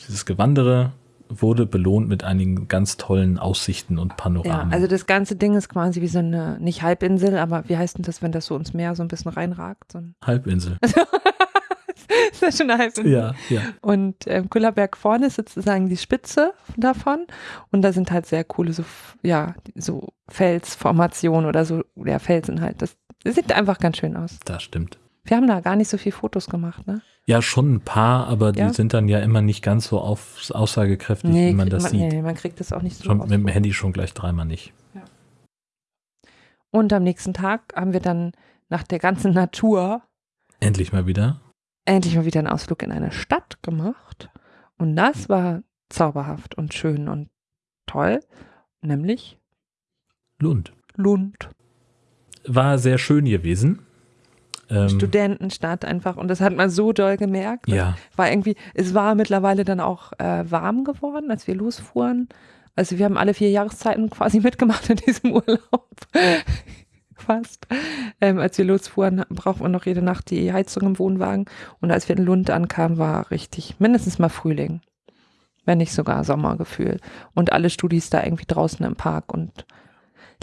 dieses Gewandere wurde belohnt mit einigen ganz tollen Aussichten und Ja, Panoramen. also das ganze Ding ist quasi wie so eine, nicht Halbinsel, aber wie heißt denn das, wenn das so ins Meer so ein bisschen reinragt? So ein, Halbinsel. ist das schon Halbinsel? Ja, ja. Und ähm, Kullerberg vorne ist sozusagen die Spitze davon. Und da sind halt sehr coole, so, ja, so Felsformationen oder so, ja, Felsen halt. Das, das sieht einfach ganz schön aus. Das stimmt. Wir haben da gar nicht so viel Fotos gemacht, ne? Ja, schon ein paar, aber die Ja? sind dann ja immer nicht ganz so auf, aussagekräftig, wie man das man, sieht. nee, man kriegt das auch nicht so Schon mit dem Handy schon gleich dreimal nicht. Und am nächsten Tag haben wir dann nach der ganzen Natur Endlich mal wieder. Endlich mal wieder einen Ausflug in eine Stadt gemacht. Und das war zauberhaft und schön und toll, nämlich Lund. Lund. War sehr schön gewesen. Ähm, Studentenstadt einfach. Und das hat man so doll gemerkt. Ja, War irgendwie, es war mittlerweile dann auch äh, warm geworden, als wir losfuhren. Also wir haben alle vier Jahreszeiten quasi mitgemacht in diesem Urlaub. Fast. Ähm, als wir losfuhren, brauchten wir noch jede Nacht die Heizung im Wohnwagen. Und als wir in Lund ankamen, war richtig mindestens mal Frühling. Wenn nicht sogar Sommergefühl. Und alle Studis da irgendwie draußen im Park und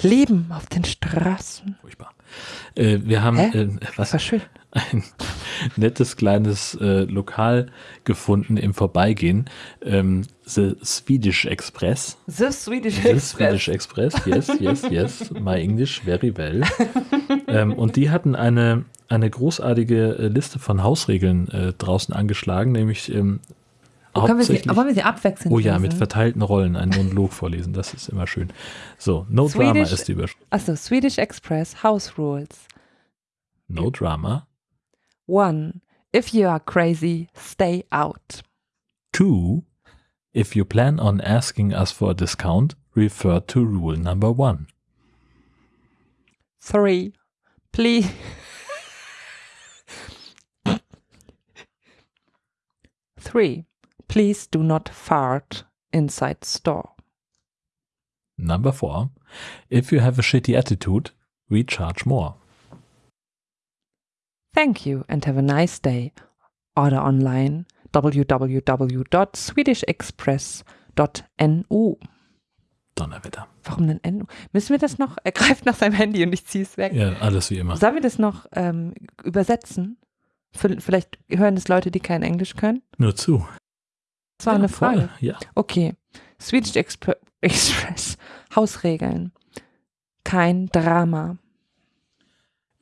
leben auf den Straßen. furchtbar. Äh, wir haben äh, was war schön. ein nettes kleines äh, Lokal gefunden im Vorbeigehen. Ähm, The Swedish Express. The Swedish The Swedish Express, yes, yes, yes. My English very well. ähm, und die hatten eine, eine großartige äh, Liste von Hausregeln äh, draußen angeschlagen, nämlich ähm, Können wir sie, hauptsächlich. wollen wir sie abwechseln? Oh ja, mit lesen? verteilten Rollen einen Monolog vorlesen, das ist immer schön. So, No Drama Swedish- ist die Überschrift. Achso, Swedish Express House Rules. No Drama. One, if you are crazy, stay out. Two, if you plan on asking us for a discount, refer to rule number one. Three, please. Three, please do not fart inside store. Number four, if you have a shitty attitude, we charge more. Thank you and have a nice day. Order online www.swedishexpress.nu. Donnerwetter. Warum denn NU? Müssen wir das noch? Er greift nach seinem Handy und ich ziehe es weg. Ja, alles wie immer. Sollen wir das noch ähm, übersetzen? Vielleicht hören das Leute, die kein Englisch können. Nur zu. Das war ja, eine voll, Frage. Ja. Okay. Swedish Expre Express. Hausregeln. Kein Drama.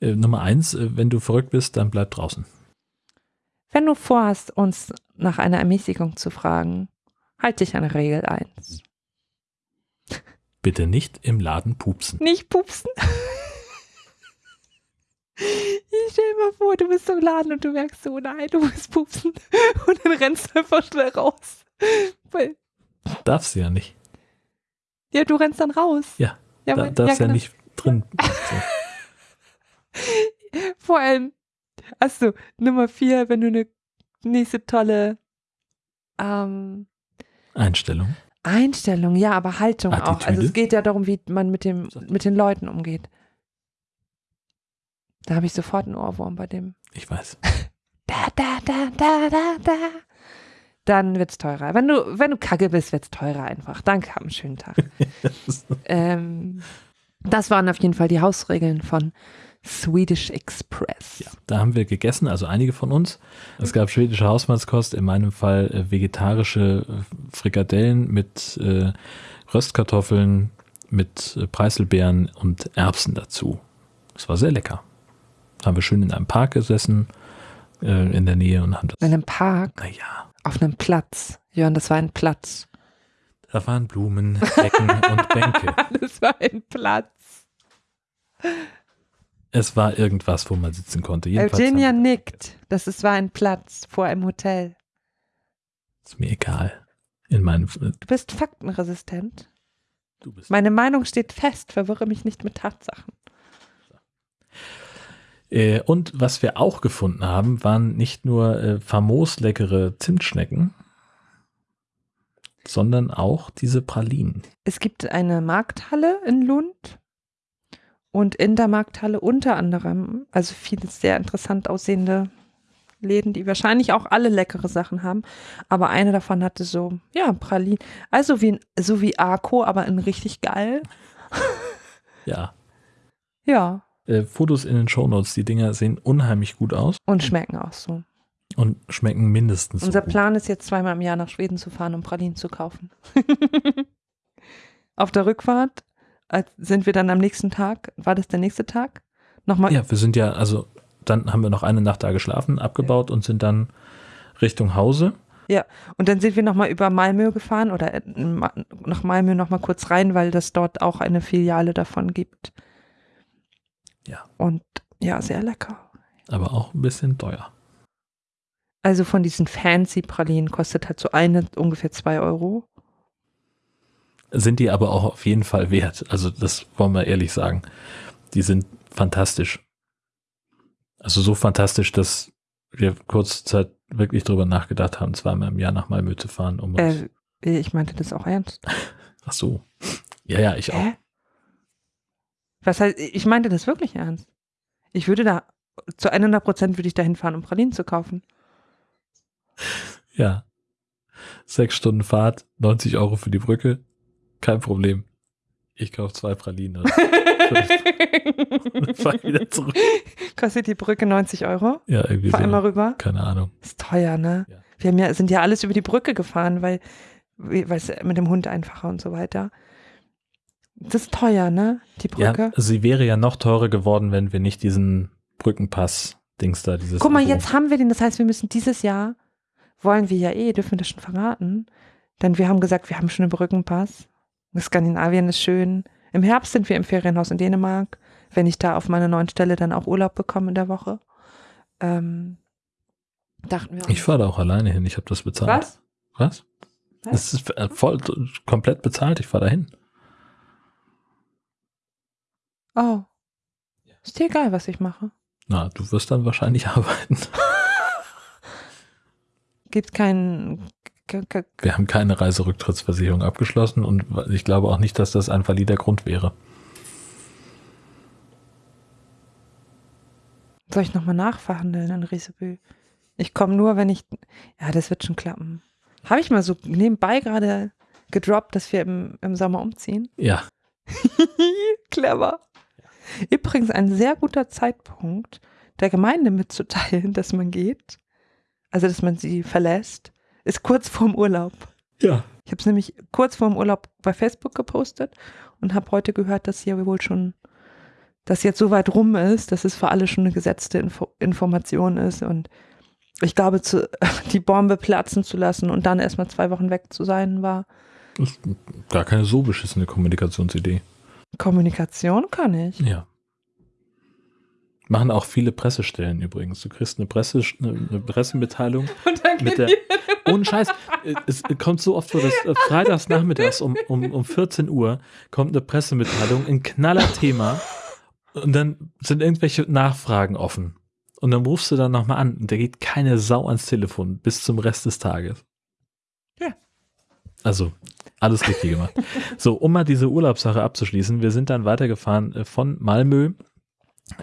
Äh, Nummer eins, äh, wenn du verrückt bist, dann bleib draußen. Wenn du vorhast, uns nach einer Ermäßigung zu fragen, halt dich an Regel 1. Bitte nicht im Laden pupsen. Nicht pupsen. Ich stell mal vor, du bist im Laden und du merkst so, nein, du musst pupsen. Und dann rennst du einfach schnell raus. Weil, Darfst du ja nicht. ja, du rennst dann raus. Ja, ja, da darfst ja, genau. nicht drin. So. Vor allem, achso, Nummer vier, wenn du eine nächste tolle ähm, Einstellung. Einstellung, ja, aber Haltung auch. Also Attitüde? es geht ja darum, wie man mit, dem, mit den Leuten umgeht. Da habe ich sofort einen Ohrwurm bei dem. Ich weiß. Da, da, da, da, da, da. Dann wird's teurer. Wenn du, wenn du kacke bist, wird's teurer einfach. Danke, hab einen schönen Tag. ähm, das waren auf jeden Fall die Hausregeln von Swedish Express. Ja, da haben wir gegessen, also einige von uns. Es gab schwedische Hausmannskost, in meinem Fall äh, vegetarische äh, Frikadellen mit äh, Röstkartoffeln, mit äh, Preiselbeeren und Erbsen dazu. Es war sehr lecker. Haben wir schön in einem Park gesessen, äh, in der Nähe und haben das. In einem Park, Naja, auf einem Platz. Jörn, das war ein Platz. da waren Blumen, Decken und Bänke. Das war ein Platz. Es war irgendwas, wo man sitzen konnte. Jedenfalls Eugenia nickt. Das ist, war ein Platz vor einem Hotel. Ist mir egal. In meinem. Du bist faktenresistent. Du bist. Meine Meinung steht fest. Verwirre mich nicht mit Tatsachen. Äh, und was wir auch gefunden haben, waren nicht nur äh, famos leckere Zimtschnecken, sondern auch diese Pralinen. Es gibt eine Markthalle in Lund. Und in der Markthalle unter anderem, also viele sehr interessant aussehende Läden, die wahrscheinlich auch alle leckere Sachen haben. Aber eine davon hatte so, ja, Pralinen. Also wie, so wie Arco, aber in richtig geil. Ja. Ja. Äh, Fotos in den Shownotes, die Dinger sehen unheimlich gut aus Und schmecken auch so. und schmecken mindestens Unser so. Plan ist jetzt zweimal im Jahr nach Schweden zu fahren, um Pralinen zu kaufen. Auf der Rückfahrt sind wir dann am nächsten Tag, war das der nächste Tag? Nochmal, Ja, wir sind ja, also dann haben wir noch eine Nacht da geschlafen, abgebaut und sind dann Richtung Hause. und dann sind wir nochmal über Malmö gefahren oder äh, nach Malmö nochmal kurz rein, weil das dort auch eine Filiale davon gibt. Ja. Und ja, sehr lecker. Aber auch ein bisschen teuer. Also von diesen fancy Pralinen kostet halt so eine ungefähr zwei Euro. Sind die aber auch auf jeden Fall wert. Also das wollen wir ehrlich sagen. Die sind fantastisch. Also so fantastisch, dass wir kurze Zeit wirklich drüber nachgedacht haben, zweimal im Jahr nach Malmö zu fahren. Um Äh, ich meinte das auch ernst. Ach so. Ja, ja, ich auch. Hä? Was heißt, ich meinte das wirklich ernst. Ich würde da, zu 100 Prozent würde ich da hinfahren, um Pralinen zu kaufen. Ja. Sechs Stunden Fahrt, 90 Euro für die Brücke. Kein Problem. Ich kaufe zwei Pralinen und fahr wieder zurück. Kostet die Brücke 90 Euro? Ja, irgendwie Fahr einmal so. rüber. Keine Ahnung. Ist teuer, ne? Ja. Wir ja, sind ja alles über die Brücke gefahren, weil, weil es mit dem Hund einfacher und so weiter. Das ist teuer, ne? Die Ja, Brücke. sie wäre ja noch teurer geworden, wenn wir nicht diesen Brückenpass-Dings da, dieses. Guck mal, Abo- jetzt haben wir den. Das heißt, wir müssen dieses Jahr, wollen wir ja eh, dürfen wir das schon verraten. Denn wir haben gesagt, wir haben schon einen Brückenpass. Skandinavien ist schön. Im Herbst sind wir im Ferienhaus in Dänemark. Wenn ich da auf meiner neuen Stelle dann auch Urlaub bekomme in der Woche. Ähm, dachten wir. Ich fahre da auch alleine hin, ich habe das bezahlt. Was? Was? Was? Das ist äh, voll komplett bezahlt, ich fahre da hin. Oh. Ist dir egal, was ich mache? Na, du wirst dann wahrscheinlich arbeiten. Gibt keinen. ke- ke- Wir haben keine Reiserücktrittsversicherung abgeschlossen und ich glaube auch nicht, dass das ein valider Grund wäre. Soll ich nochmal nachverhandeln in Riesebü? Ich komme nur, wenn ich. Ja, das wird schon klappen. Habe ich mal so nebenbei gerade gedroppt, dass wir im, im Sommer umziehen? Ja, Clever. Übrigens ein sehr guter Zeitpunkt, der Gemeinde mitzuteilen, dass man geht. Also, dass man sie verlässt, ist kurz vorm Urlaub. ja. Ich habe es nämlich kurz vorm Urlaub bei Facebook gepostet und habe heute gehört, dass hier wohl schon, dass jetzt so weit rum ist, dass es für alle schon eine gesetzte Info Information ist und ich glaube, zu, die Bombe platzen zu lassen und dann erstmal zwei Wochen weg zu sein, war Das ist gar keine so beschissene Kommunikationsidee. Kommunikation kann ich. Ja. Machen auch viele Pressestellen übrigens. Du kriegst eine, Presse, eine Pressemitteilung Und dann mit der. Ohne Scheiß. Es kommt so oft vor, dass äh, freitags nachmittags um, um, um 14 Uhr kommt eine Pressemitteilung, ein knaller Thema und dann sind irgendwelche Nachfragen offen. Und dann rufst du dann nochmal an und da geht keine Sau ans Telefon bis zum Rest des Tages. Also, alles richtig gemacht. So, um mal diese Urlaubssache abzuschließen, wir sind dann weitergefahren äh, von Malmö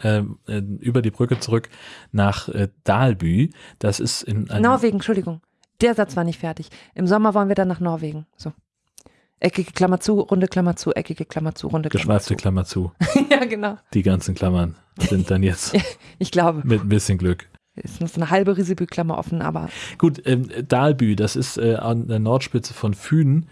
äh, äh, über die Brücke zurück nach äh, Dalby. Das ist in Norwegen, Entschuldigung. Der Satz war nicht fertig. Im Sommer wollen wir dann nach Norwegen. So. Eckige Klammer zu, runde Klammer zu, eckige Klammer zu, runde Klammer geschweifte zu. Klammer zu. ja, genau. Die ganzen Klammern. sind dann jetzt Ich glaube, mit ein bisschen Glück. Ist noch so eine halbe Risibüklammer offen, aber Gut, ähm, Dahlbü, das ist äh, an der Nordspitze von Fünen.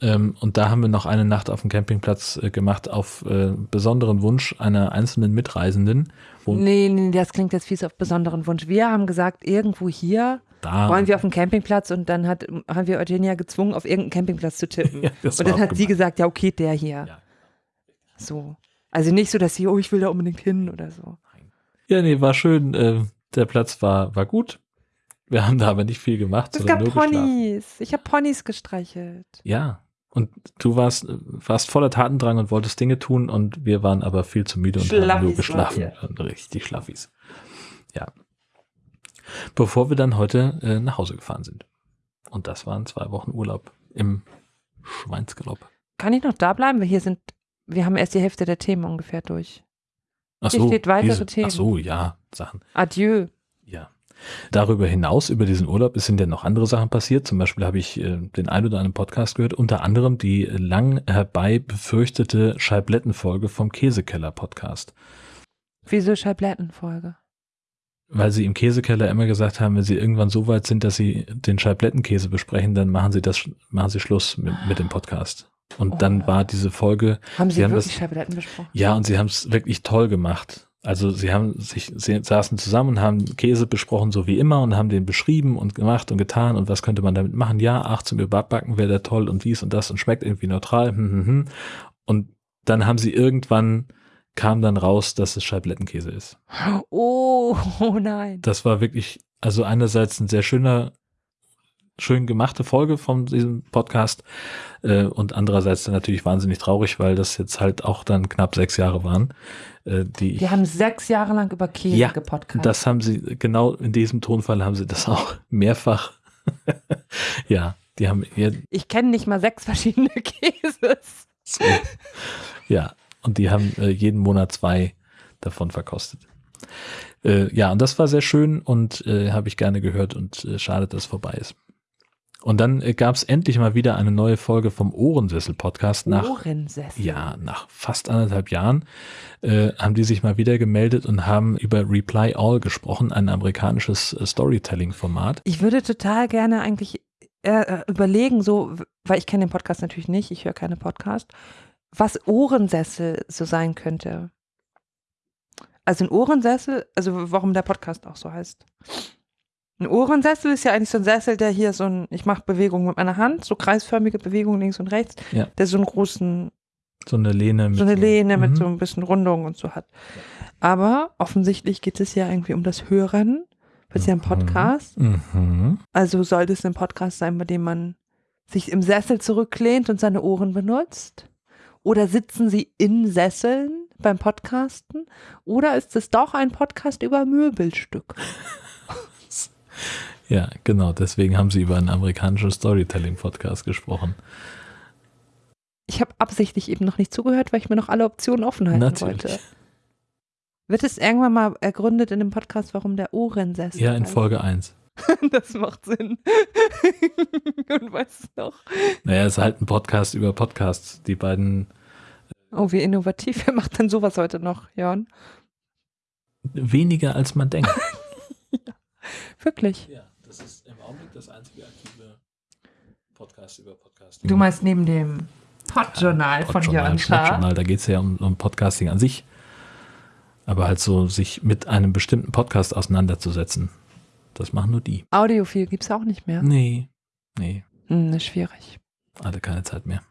Ähm, und da haben wir noch eine Nacht auf dem Campingplatz äh, gemacht, auf äh, besonderen Wunsch einer einzelnen Mitreisenden. Nee, nee, das klingt jetzt fies auf besonderen Wunsch. Wir haben gesagt, irgendwo hier da wollen wir auf dem Campingplatz und dann hat, haben wir Eugenia gezwungen, auf irgendeinen Campingplatz zu tippen. Ja, und dann hat sie gemein. gesagt, ja, okay, der hier. Ja. So. Also nicht so, dass sie, oh, ich will da unbedingt hin oder so. Ja, nee, war schön. Äh, der Platz war, war gut. Wir haben da aber nicht viel gemacht, Es gab nur geschlafen. Ponys. Ich habe Ponys gestreichelt. Ja. Und du warst, warst voller Tatendrang und wolltest Dinge tun und wir waren aber viel zu müde und haben nur Schlaffis geschlafen. richtig Schlaffis. Ja. Bevor wir dann heute äh, nach Hause gefahren sind. Und das waren zwei Wochen Urlaub im Schweinsgalopp. Kann ich noch da bleiben? Wir hier sind, wir haben erst die Hälfte der Themen ungefähr durch. Ach Hier so, steht weitere diese, Themen. Ach so, ja, Sachen. Adieu. Ja. Darüber hinaus, über diesen Urlaub, es sind ja noch andere Sachen passiert. Zum Beispiel habe ich äh, den ein oder anderen Podcast gehört, unter anderem die lang herbei befürchtete Scheiblettenfolge vom Käsekeller-Podcast. Wieso Scheiblettenfolge? Weil sie im Käsekeller immer gesagt haben, wenn sie irgendwann so weit sind, dass sie den Scheiblettenkäse besprechen, dann machen sie das, machen sie Schluss mit, mit dem Podcast. Und dann Oh. war diese Folge, Haben Sie, Sie haben wirklich das- Scheibletten besprochen? ja, und sie haben es wirklich toll gemacht. Also sie haben sich, sie saßen zusammen und haben Käse besprochen, so wie immer, und haben den beschrieben und gemacht und getan und was könnte man damit machen. Ja, ach, zum Überbacken wäre der toll und dies und das und schmeckt irgendwie neutral. Hm, hm, hm. Und dann haben sie irgendwann, kam dann raus, dass es Scheiblettenkäse ist. Oh, oh nein. Das war wirklich, also einerseits ein sehr schöner, schön gemachte Folge von diesem Podcast äh, und andererseits dann natürlich wahnsinnig traurig, weil das jetzt halt auch dann knapp sechs Jahre waren, äh, die Wir haben sechs Jahre lang über Käse Ja, gepodcastet. das haben sie, genau in diesem Tonfall haben sie das auch mehrfach. ja, die haben ihr, Ich kenne nicht mal sechs verschiedene Käses. so, ja, und die haben äh, jeden Monat zwei davon verkostet. Äh, ja, und das war sehr schön und äh, habe ich gerne gehört und äh, schade, dass es vorbei ist. Und dann äh, gab es endlich mal wieder eine neue Folge vom Ohrensessel-Podcast nach Ohrensessel. ja, nach fast anderthalb Jahren äh, haben die sich mal wieder gemeldet und haben über Reply All gesprochen, ein amerikanisches äh, Storytelling-Format. Ich würde total gerne eigentlich äh, überlegen, so, weil ich kenne den Podcast natürlich nicht, ich höre keine Podcast, was Ohrensessel so sein könnte. Also ein Ohrensessel, also warum der Podcast auch so heißt. Ein Ohrensessel ist ja eigentlich so ein Sessel, der hier so ein, ich mache Bewegungen mit meiner Hand, so kreisförmige Bewegungen links und rechts, Ja. der so einen großen So eine Lehne mit so eine Lehne mit Mhm. so ein bisschen Rundung und so hat. Aber offensichtlich geht es ja irgendwie um das Hören. Das ist ja ein Mhm. Podcast. Mhm. Also sollte es ein Podcast sein, bei dem man sich im Sessel zurücklehnt und seine Ohren benutzt? Oder sitzen sie in Sesseln beim Podcasten? Oder ist es doch ein Podcast über Möbelstück? Ja, genau. Deswegen haben sie über einen amerikanischen Storytelling-Podcast gesprochen. Ich habe absichtlich eben noch nicht zugehört, weil ich mir noch alle Optionen offen halten Natürlich. wollte. Wird es irgendwann mal ergründet in dem Podcast, warum der Ohrensessel? Ja, in? Folge 1. Das macht Sinn. Und du noch? Naja, es ist halt ein Podcast über Podcasts. Die beiden Oh, wie innovativ. Wer macht denn sowas heute noch, Jörn? weniger als man denkt. Wirklich. ja, das ist im Augenblick das einzige aktive Podcast über Podcasting. Du meinst neben dem Podjournal von Podjournal, Jörn? Schnackjournal, da geht es ja um, um Podcasting an sich. Aber halt so, sich mit einem bestimmten Podcast auseinanderzusetzen. Das machen nur die. Audiophil gibt es auch nicht mehr. Nee, nee, Hm, ist schwierig. hatte keine Zeit mehr.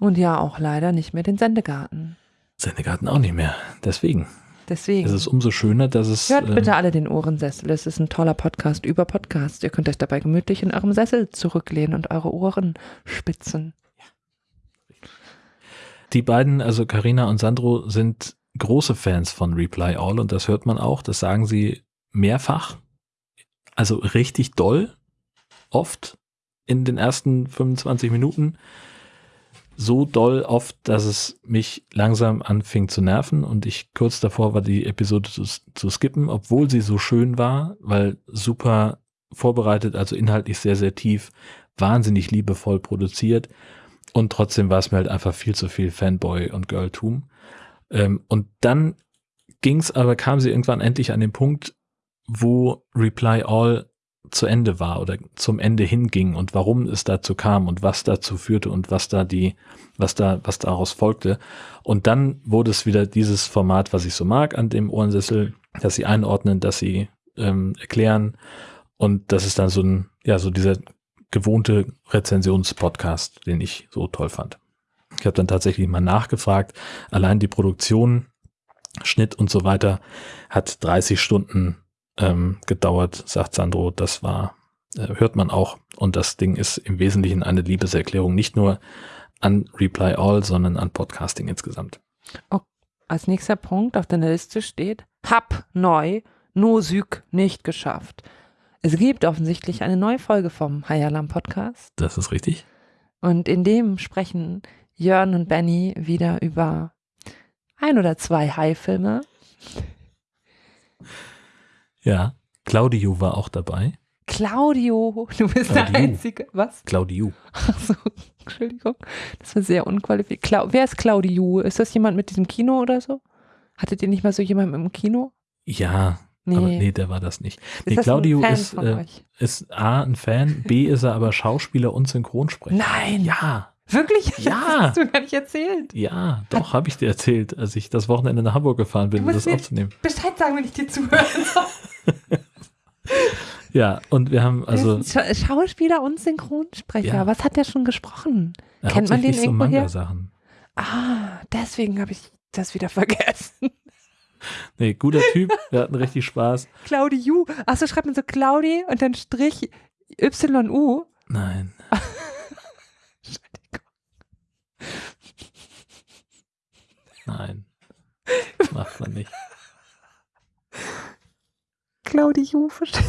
Und ja, auch leider nicht mehr den Sendegarten. Sendegarten auch nicht mehr. Deswegen. Deswegen. Es ist umso schöner, dass es. Hört ähm, bitte alle den Ohrensessel. Es ist ein toller Podcast über Podcasts. Ihr könnt euch dabei gemütlich in eurem Sessel zurücklehnen und eure Ohren spitzen. Die beiden, also Karina und Sandro, sind große Fans von Reply All und das hört man auch. Das sagen sie mehrfach. Also richtig doll. Oft in den ersten 25 Minuten. So doll oft, dass es mich langsam anfing zu nerven und ich kurz davor war, die Episode zu, zu skippen, obwohl sie so schön war, weil super vorbereitet, also inhaltlich sehr, sehr tief, wahnsinnig liebevoll produziert. Und trotzdem war es mir halt einfach viel zu viel Fanboy und Girltum. Ähm, und dann ging's aber, kam sie irgendwann endlich an den Punkt, wo Reply All zu Ende war oder zum Ende hinging und warum es dazu kam und was dazu führte und was da die, was da, was daraus folgte. Und dann wurde es wieder dieses Format, was ich so mag an dem Ohrensessel, dass sie einordnen, dass sie ähm, erklären und das ist dann so ein, ja, so dieser gewohnte Rezensionspodcast, den ich so toll fand. Ich habe dann tatsächlich mal nachgefragt, allein die Produktion, Schnitt und so weiter hat 30 Stunden ähm, gedauert, sagt Sandro. Das war, äh, hört man auch. Und das Ding ist im Wesentlichen eine Liebeserklärung, nicht nur an Reply All, sondern an Podcasting insgesamt. Oh, als nächster Punkt auf deiner Liste steht, hab neu, nur Süg nicht geschafft. Es gibt offensichtlich eine neue Folge vom High Alarm Podcast. Das ist richtig. Und in dem sprechen Jörn und Benny wieder über ein oder zwei High-Filme. Ja, Claudio war auch dabei. Claudio, du bist der Claudio. Einzige. Was? Claudio. Achso, Entschuldigung. Das war sehr unqualifiziert. Clau Wer ist Claudio? Ist das jemand mit diesem Kino oder so? Hattet ihr nicht mal so jemanden im Kino? Ja, Nee. aber nee, der war das nicht. ist Nee, das Claudio ist, äh, ist A, ein Fan, B, ist er aber Schauspieler und Synchronsprecher. Nein. Ja, Wirklich? Ja. Das hast du gar nicht erzählt. ja, doch, habe ich dir erzählt, als ich das Wochenende nach Hamburg gefahren bin, um das aufzunehmen. Bescheid sagen, wenn ich dir zuhören soll. Ja, und wir haben also Scha Schauspieler und Synchronsprecher. Ja. Was hat der schon gesprochen? äh, kennt man den so irgendwoher? Manga-Sachen. Ah, deswegen habe ich das wieder vergessen. Nee, guter Typ, wir hatten richtig Spaß. Claudiu. Achso, schreibt man so Claudi und dann Strich YU. Nein, nein, macht man nicht. Claudiu, verstehe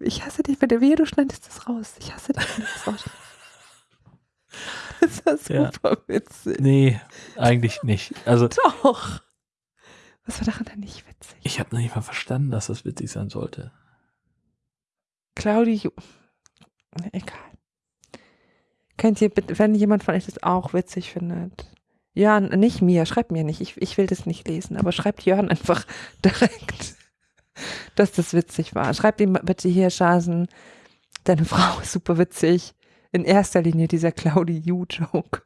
Ich hasse dich, bei der Wehe, du schneidest das raus. Ich hasse dich, wenn du das raus. Das Ja. super witzig. Nee, eigentlich nicht. Also Doch. Was war daran denn nicht witzig? ich habe noch nicht mal verstanden, dass das witzig sein sollte. Claudiu. Egal. Könnt ihr bitte, wenn jemand von euch das auch witzig findet. Jörn, nicht mir, schreibt mir nicht. Ich, ich will das nicht lesen, aber schreibt Jörn einfach direkt, dass das witzig war. Schreibt ihm bitte hier, Schasen, deine Frau ist super witzig. In erster Linie dieser Claudiu-Joke.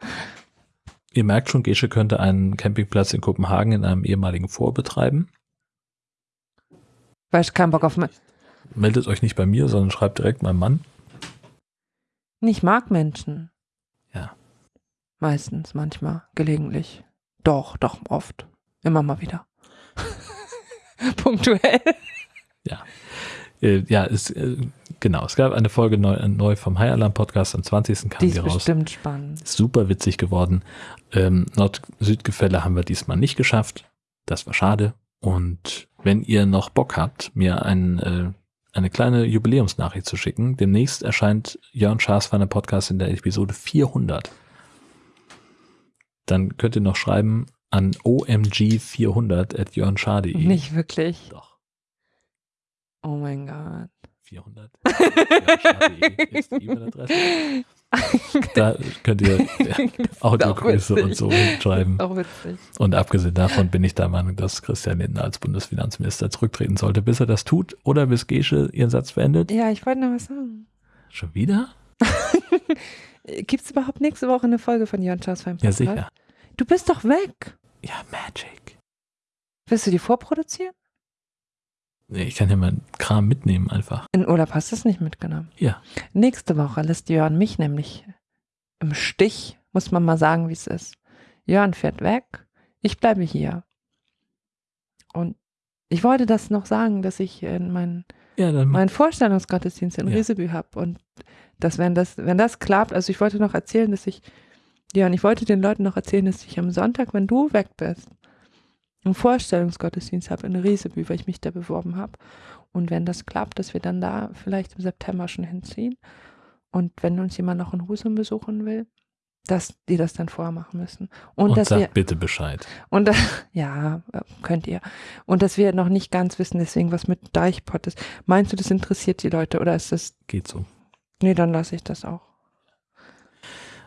Ihr merkt schon, Gesche könnte einen Campingplatz in Kopenhagen in einem ehemaligen Vor betreiben. Weil ich keinen Bock auf. me- Meldet euch nicht bei mir, sondern schreibt direkt meinem Mann. Ich mag Menschen. Ja. Meistens, manchmal, gelegentlich. Doch, doch, oft. Immer mal wieder. Punktuell. Äh, ja, es, äh, genau. Es gab eine Folge neu, äh, neu vom High Alarm Podcast. Am 20. kam Die die, ist raus. bestimmt spannend. Super witzig geworden. Ähm, Nord-Süd-Gefälle haben wir diesmal nicht geschafft. Das war schade. Und wenn ihr noch Bock habt, mir ein, äh, eine kleine Jubiläumsnachricht zu schicken, demnächst erscheint Jörn Schaas von der Podcast in der Episode 400. Dann könnt ihr noch schreiben an omg400 at jörnschaar.de. Nicht wirklich. Doch, Oh mein Gott. 400. jörnschaar.de ist die E-Mail-Adresse. Da könnt ihr Audiogrüße und so schreiben. Auch witzig. Und abgesehen davon bin ich der Meinung, dass Christian Lindner als Bundesfinanzminister zurücktreten sollte, bis er das tut oder bis Gesche ihren Satz beendet. Ja, ich wollte noch was sagen. Schon wieder? Gibt es überhaupt nächste Woche eine Folge von Jörn Schaas Ja, sicher. Du bist doch weg. Ja, Magic. Willst du die vorproduzieren? Ich kann ja meinen Kram mitnehmen einfach. In Urlaub hast du es nicht mitgenommen. Ja. Nächste Woche lässt Jörn mich nämlich im Stich, muss man mal sagen, wie es ist. Jörn fährt weg, ich bleibe hier. Und ich wollte das noch sagen, dass ich in meinen Ja, meinen Vorstellungsgottesdienst in Ja. Riesebü habe und dass wenn das wenn das klappt, also ich wollte noch erzählen, dass ich ja, und ich wollte den Leuten noch erzählen, dass ich am Sonntag, wenn du weg bist, einen Vorstellungsgottesdienst habe in Riesebü, weil ich mich da beworben habe. Und wenn das klappt, dass wir dann da vielleicht im September schon hinziehen. Und wenn uns jemand noch in Husum besuchen will, dass die das dann vorher machen müssen. Und, und dass sag wir, bitte Bescheid. und ja, könnt ihr. Und dass wir noch nicht ganz wissen, deswegen was mit Deichpott ist. Meinst du, das interessiert die Leute oder ist das, Geht so. nee, dann lasse ich das auch.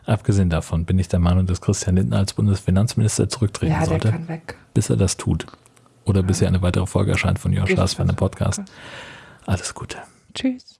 Abgesehen davon bin ich der Meinung, dass Christian Lindner als Bundesfinanzminister zurücktreten Ja, sollte, bis er das tut. Oder bis hier eine weitere Folge erscheint von Joschas schon. für einen Podcast. Alles Gute. Tschüss.